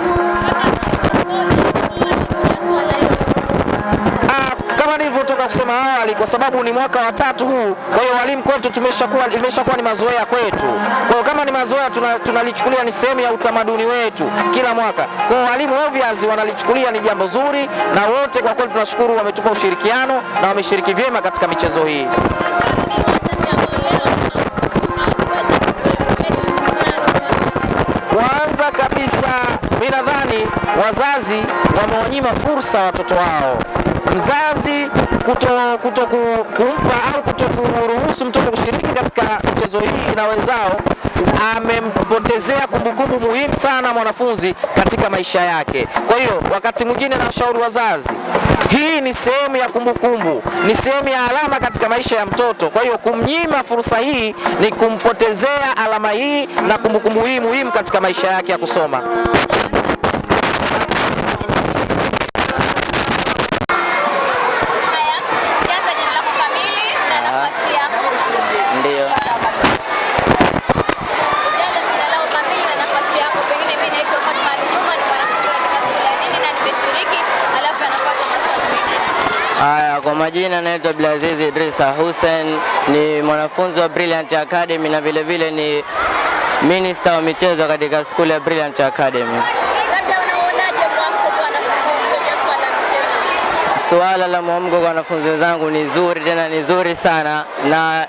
Ah, kama nilivyotoka kusema awali, kwa sababu ni mwaka wa tatu huu, kwa hiyo walimu kwetu tumeshakuwa imeshakuwa ni mazoea kwetu. Kwa hiyo kama ni mazoea, tunalichukulia tuna- ni sehemu ya utamaduni wetu kila mwaka. Kwa hiyo walimu obviously wanalichukulia ni jambo zuri, na wote kwa kweli tunashukuru, wametupa ushirikiano na wameshiriki vyema katika michezo hii. Kwanza kabisa, mi nadhani wazazi wamewanyima fursa watoto wao. Mzazi kuto, kuto kumpa au kuto kuruhusu mtoto kushiriki katika michezo hii na wenzao amempotezea kumbukumbu muhimu sana mwanafunzi katika maisha yake. Kwa hiyo wakati mwingine nawashauri wazazi, hii ni sehemu ya kumbukumbu, ni sehemu ya alama katika maisha ya mtoto. Kwa hiyo kumnyima fursa hii ni kumpotezea alama hii na kumbukumbu hii muhimu katika maisha yake ya kusoma. Jaza jina lako kamili na nafasi yako. Ndio. Jaza jina lako kamili na nafasi yako. Pengine mimi naitwa Fatma Ali Juma, ni mwanafunzi katika shule ya nini na nimeshiriki, alafu anapata maswali mengine. Haya, kwa majina naitwa Abdulaziz Idrisa Hussein, ni mwanafunzi wa Brilliant Academy na vile vile ni minister wa michezo katika skuli ya Brilliant Academy. Suala la mwamko kwa wanafunzi wenzangu ni zuri, tena ni zuri sana na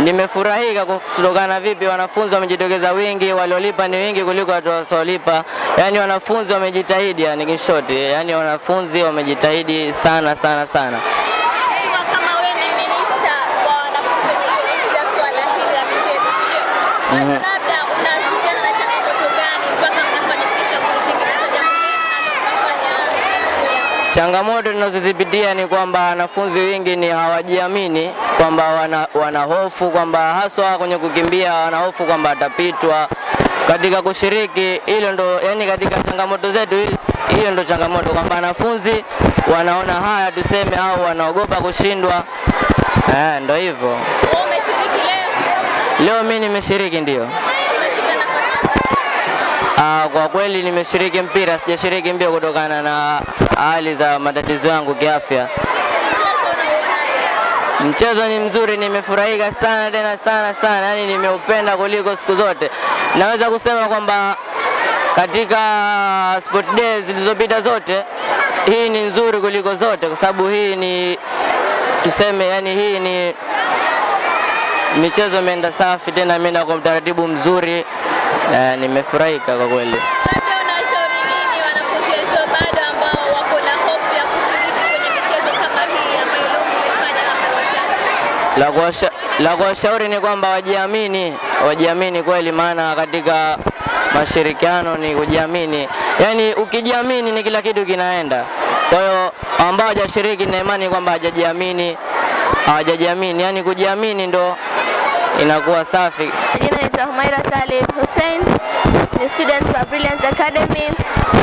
nimefurahika kutokana vipi wanafunzi wamejitokeza wingi, waliolipa ni wingi kuliko watu wasiolipa. Yaani wanafunzi wamejitahidi, yani kishoti, yaani yani wanafunzi wamejitahidi sana sana sana. Ikiwa kama wewe ni minista wa wanafunzi wenye swala hili la michezo, si ndio? Kwa hiyo Mhm. labda unakutana na changamoto gani mpaka mnafanikisha kulitengeneza jambo hili na mkafanya siku ya Changamoto tunazozipitia ni kwamba wanafunzi wengi ni hawajiamini, kwamba wana, wana hofu kwamba haswa kwenye kukimbia wana hofu kwamba atapitwa katika kushiriki. Hilo ndo yani, katika changamoto zetu hiyo ndo changamoto kwamba wanafunzi wanaona haya tuseme, au wanaogopa kushindwa. Eh, ndo hivyo. Wewe umeshiriki leo, Leo mimi nimeshiriki ndio. Ah, kwa kweli nimeshiriki mpira, sijashiriki mbio kutokana na hali za matatizo yangu kiafya. Mchezo? Mchezo ni mzuri, nimefurahika sana tena sana sana, yani nimeupenda kuliko siku zote. Naweza kusema kwamba katika sport days zilizopita zote, hii ni nzuri kuliko zote, kwa sababu hii ni tuseme, yani hii ni michezo imeenda safi, tena imeenda kwa utaratibu mzuri. Eh, nimefurahika kwa kweli. Labda unashauri nini wanafunzi bado ambao wako na hofu ya kushiriki kwenye michezo kama hii ambayo hapa? La kuwasha- la kuwashauri ni kwamba wajiamini, wajiamini kweli, maana katika mashirikiano ni kujiamini. Yaani ukijiamini ni kila kitu kinaenda. Kwa hiyo ambao hawajashiriki na imani kwamba hajajiamini hawajajiamini, yaani kujiamini ndo inakuwa safi. Jina naitwa Humaira Talib Hussein, ni student wa Brilliant Academy,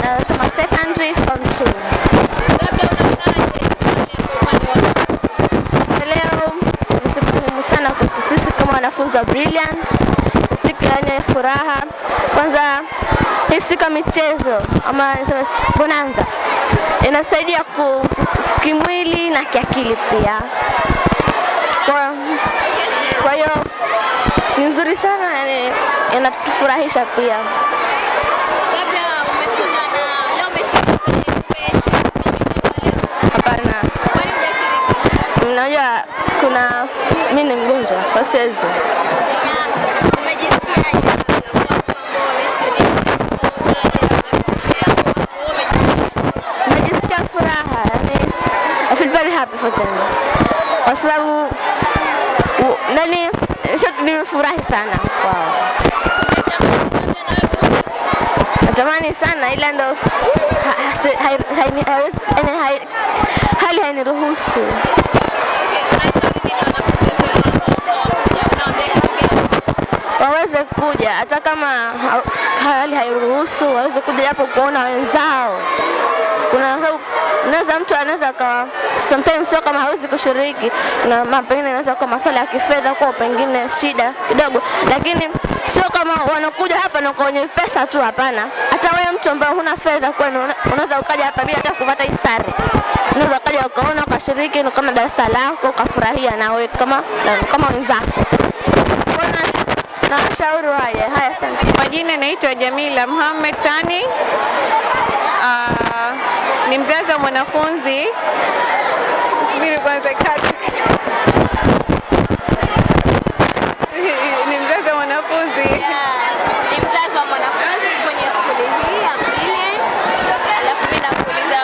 nasoma secondary form 2. Siku ya leo ni siku muhimu sana wanafunzi wa Brilliant, ni siku yenye furaha. Kwanza hii siku ya michezo ama niseme bonanza inasaidia ku, kimwili na kiakili pia. Kwa, kwa hiyo ni nzuri sana, yani inatufurahisha pia. Labda umekuja na leo umeshiriki. Hapana, Kwani hujashiriki? mnajua kuna mimi ni mgonjwa kwa siwezi. Najisikia furaha, yani I feel very happy for them, kwa sababu nani nimefurahi sana kwao. Natamani sana ila ndo hali hainiruhusu. waweze kuja, hata kama hali hairuhusu waweze kuja japo kuona wenzao. Kuna naweza mtu anaweza kawa sometimes sio kama hawezi kushiriki na mapengine inaweza kuwa masuala ya kifedha kwa pengine shida kidogo, lakini sio kama wanakuja hapa na kwenye pesa tu, hapana. Hata wewe mtu ambaye huna fedha kwenu unaweza ukaja hapa bila hata kupata hisari, unaweza ukaja ukaona ukashiriki ni kama darasa lako ukafurahia na wewe kama na- kama wenzako. Kwa na washauri waje. Haya, asante. Kwa jina naitwa Jamila Muhammad Thani. Ah, ni mzazi wa mwanafunzi. Subiri kwanza kati. Ni mzazi wa mwanafunzi. Ni mzazi wa mwanafunzi kwenye skuli hii ya Brilliant. Alafu mimi nakuuliza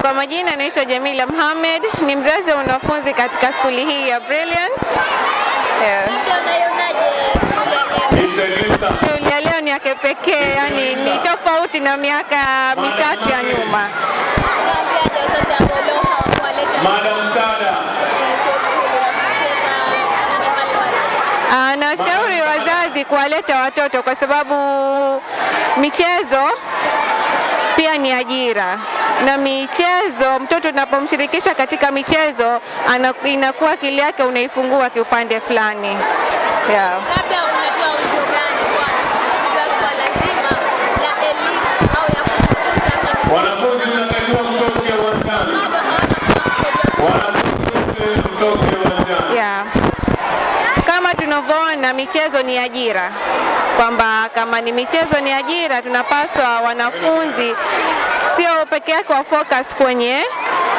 Kwa majina naitwa Jamila Mohamed, ni mzazi wa mwanafunzi katika skuli hii ya Brilliant. Yeah. Shule ya leo ya kipekee, yani ni tofauti na miaka mitatu ya nyuma. Anashauri Sada. Ah, wazazi kuwaleta watoto kwa sababu michezo pia ni ajira na michezo, mtoto unapomshirikisha katika michezo ana, inakuwa akili yake unaifungua kiupande fulani yeah. Labda unatoa wito gani kwa wanafunzi juu ya swala zima la elimu au ya kujifunza kwa Wanafunzi mnatakiwa mtoke uwanjani. Wanafunzi mtoke uwanjani. Yeah. Kama tunavyoona michezo ni ajira, kwamba kama ni michezo ni ajira, tunapaswa wanafunzi sio peke yake wa focus kwenye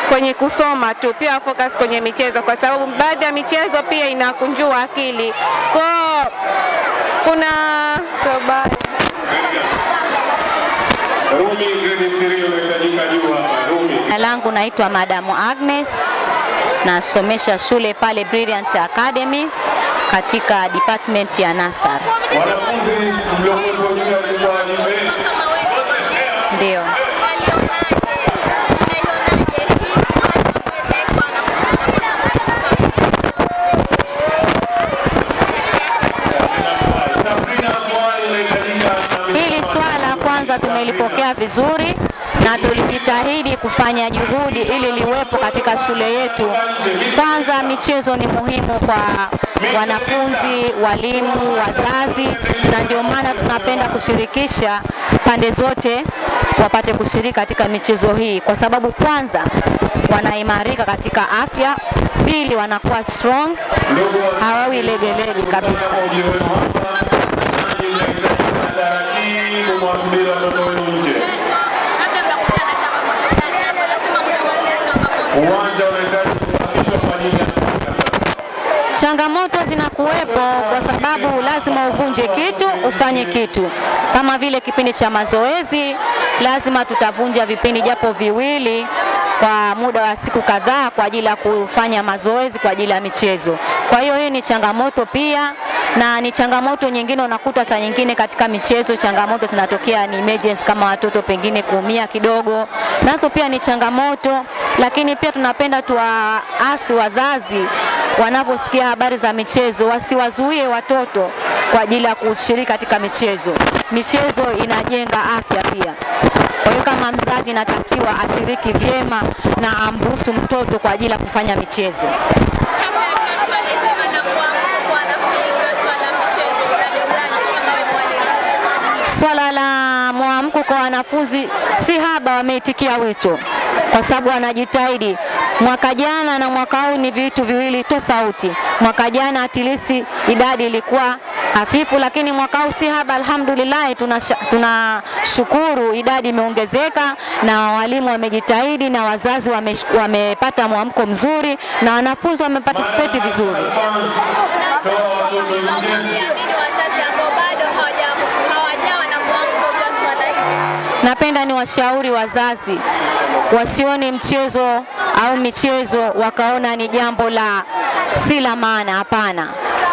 kwenye kusoma tu, pia wa focus kwenye michezo, kwa sababu baadhi ya michezo pia inakunjua akili. Kwa kuna Rumi grade 3 unahitajika juu hapa. Rumi. Jina langu naitwa Madamu Agnes, nasomesha shule pale Brilliant Academy katika department ya nasar. Wanafunzi. Ndio. Hili swala kwanza tumelipokea vizuri na tulijitahidi kufanya juhudi ili liwepo katika shule yetu. Kwanza, michezo ni muhimu kwa wanafunzi, walimu, wazazi, na ndio maana tunapenda kushirikisha pande zote wapate kushiriki katika michezo hii, kwa sababu kwanza wanaimarika katika afya, pili wanakuwa strong, hawawi legelege kabisa. Uwanja unahitaji kusafishwa kwa ajili ya Changamoto zinakuwepo kwa sababu lazima uvunje kitu ufanye kitu. Kama vile kipindi cha mazoezi, lazima tutavunja vipindi japo viwili kwa muda wa siku kadhaa kwa ajili ya kufanya mazoezi kwa ajili ya michezo. Kwa hiyo hii ni changamoto pia, na ni changamoto nyingine unakuta saa nyingine katika michezo changamoto zinatokea ni emergency, kama watoto pengine kuumia kidogo, nazo pia ni changamoto, lakini pia tunapenda tuwaasi wazazi wanavyosikia habari za michezo wasiwazuie watoto kwa ajili ya kushiriki katika michezo. Michezo inajenga afya pia. Kwa hiyo kama mzazi inatakiwa ashiriki vyema na amruhusu mtoto kwa ajili ya kufanya michezo. Swala la mwamko kwa wanafunzi si haba, wameitikia wito kwa sababu wanajitahidi. Mwaka jana na mwaka huu ni vitu viwili tofauti. Mwaka jana atilisi idadi ilikuwa hafifu, lakini mwaka huu si haba, alhamdulillah. tunashukuru tuna idadi imeongezeka na walimu wamejitahidi na wazazi wamepata wamepata mwamko mzuri na wanafunzi wameparticipate vizuri. Washauri wazazi wasione mchezo au michezo wakaona ni jambo la si la maana. Hapana,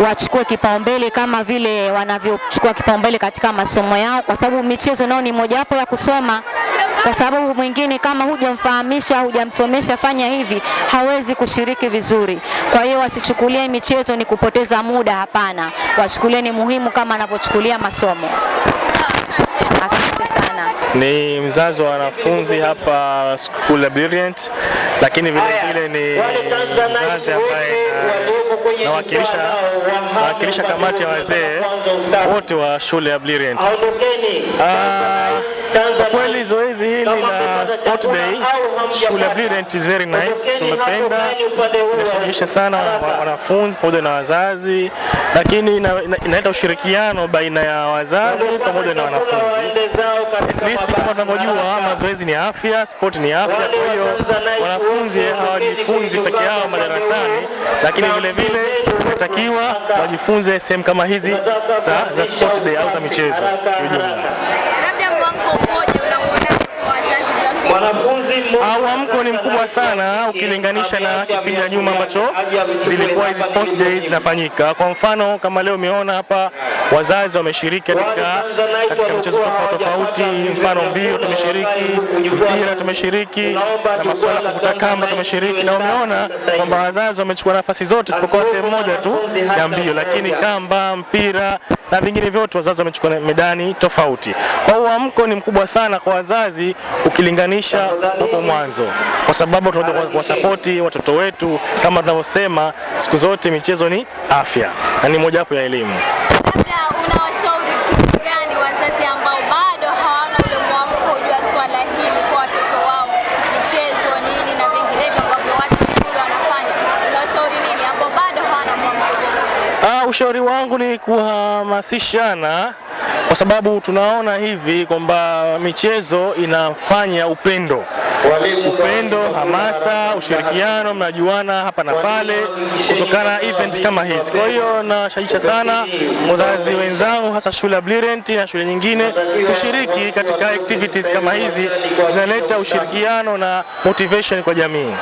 wachukue kipaumbele kama vile wanavyochukua kipaumbele katika masomo yao, kwa sababu michezo nao ni mojawapo ya kusoma. kwa sababu mwingine kama hujamfahamisha, hujamsomesha fanya hivi, hawezi kushiriki vizuri. Kwa hiyo wasichukulie michezo ni kupoteza muda, hapana, wachukulie ni muhimu kama anavyochukulia masomo. Sana. Ni mzazi wa wanafunzi hapa School Brilliant, lakini vile vile ni mzazi ambaye na- nawakilisha nawakilisha kamati ya wazee wote wa shule ya Brilliant. Ah, Kwa kweli zoezi hili la Sport Day shule ya Brilliant is very nice, tumependa, inashirikisha sana wanafunzi pamoja na wazazi, lakini ina- ina- inaleta ushirikiano baina ya wazazi pamoja na wanafunzi. At least kama tunavyojua mazoezi ni afya, sport ni afya. Kwa hiyo wanafunzi hawajifunzi peke yao madarasani, lakini vile vile inatakiwa wajifunze sehemu kama hizi za, za sport day au za michezo. Kwa Labda mwamko mmoja unauonaje kwa wazazi wa Ah, Mwamko ni mkubwa sana ukilinganisha na kipindi cha nyuma ambacho zilikuwa hizi sport days zinafanyika. Kwa mfano kama leo umeona hapa wazazi wameshiriki katika katika michezo tofauti tofauti, mfano mbio tumeshiriki, mpira tumeshiriki, na masuala ya kuvuta kamba tumeshiriki, na umeona kwamba wazazi wamechukua nafasi zote isipokuwa sehemu moja tu ya mbio, lakini kamba, mpira na vingine vyote wazazi wamechukua medani tofauti. Kwa hiyo mwamko ni mkubwa sana kwa wazazi ukilinganisha hapo mwanzo, kwa sababu tunataka kuwasapoti watoto wetu. Kama tunavyosema siku zote, michezo ni afya na ni mojawapo ya elimu. labda unawashauri kitu gani wazazi ambao bado hawana ule mwamko juu ya swala hili kwa watoto wao, michezo nini na vinginevyo ambavyo watu shule wanafanya, unawashauri nini ambao bado hawana mwamko juu ya swala hili? Ah, ushauri wangu ni kuhamasishana kwa sababu tunaona hivi kwamba michezo inafanya upendo, upendo, hamasa, ushirikiano, mnajuana hapa na pale kutokana na event kama hizi. Kwa hiyo nawashajiisha sana wazazi wenzangu, hasa shule ya Blirent na shule nyingine kushiriki katika activities kama hizi, zinaleta ushirikiano na motivation kwa jamii.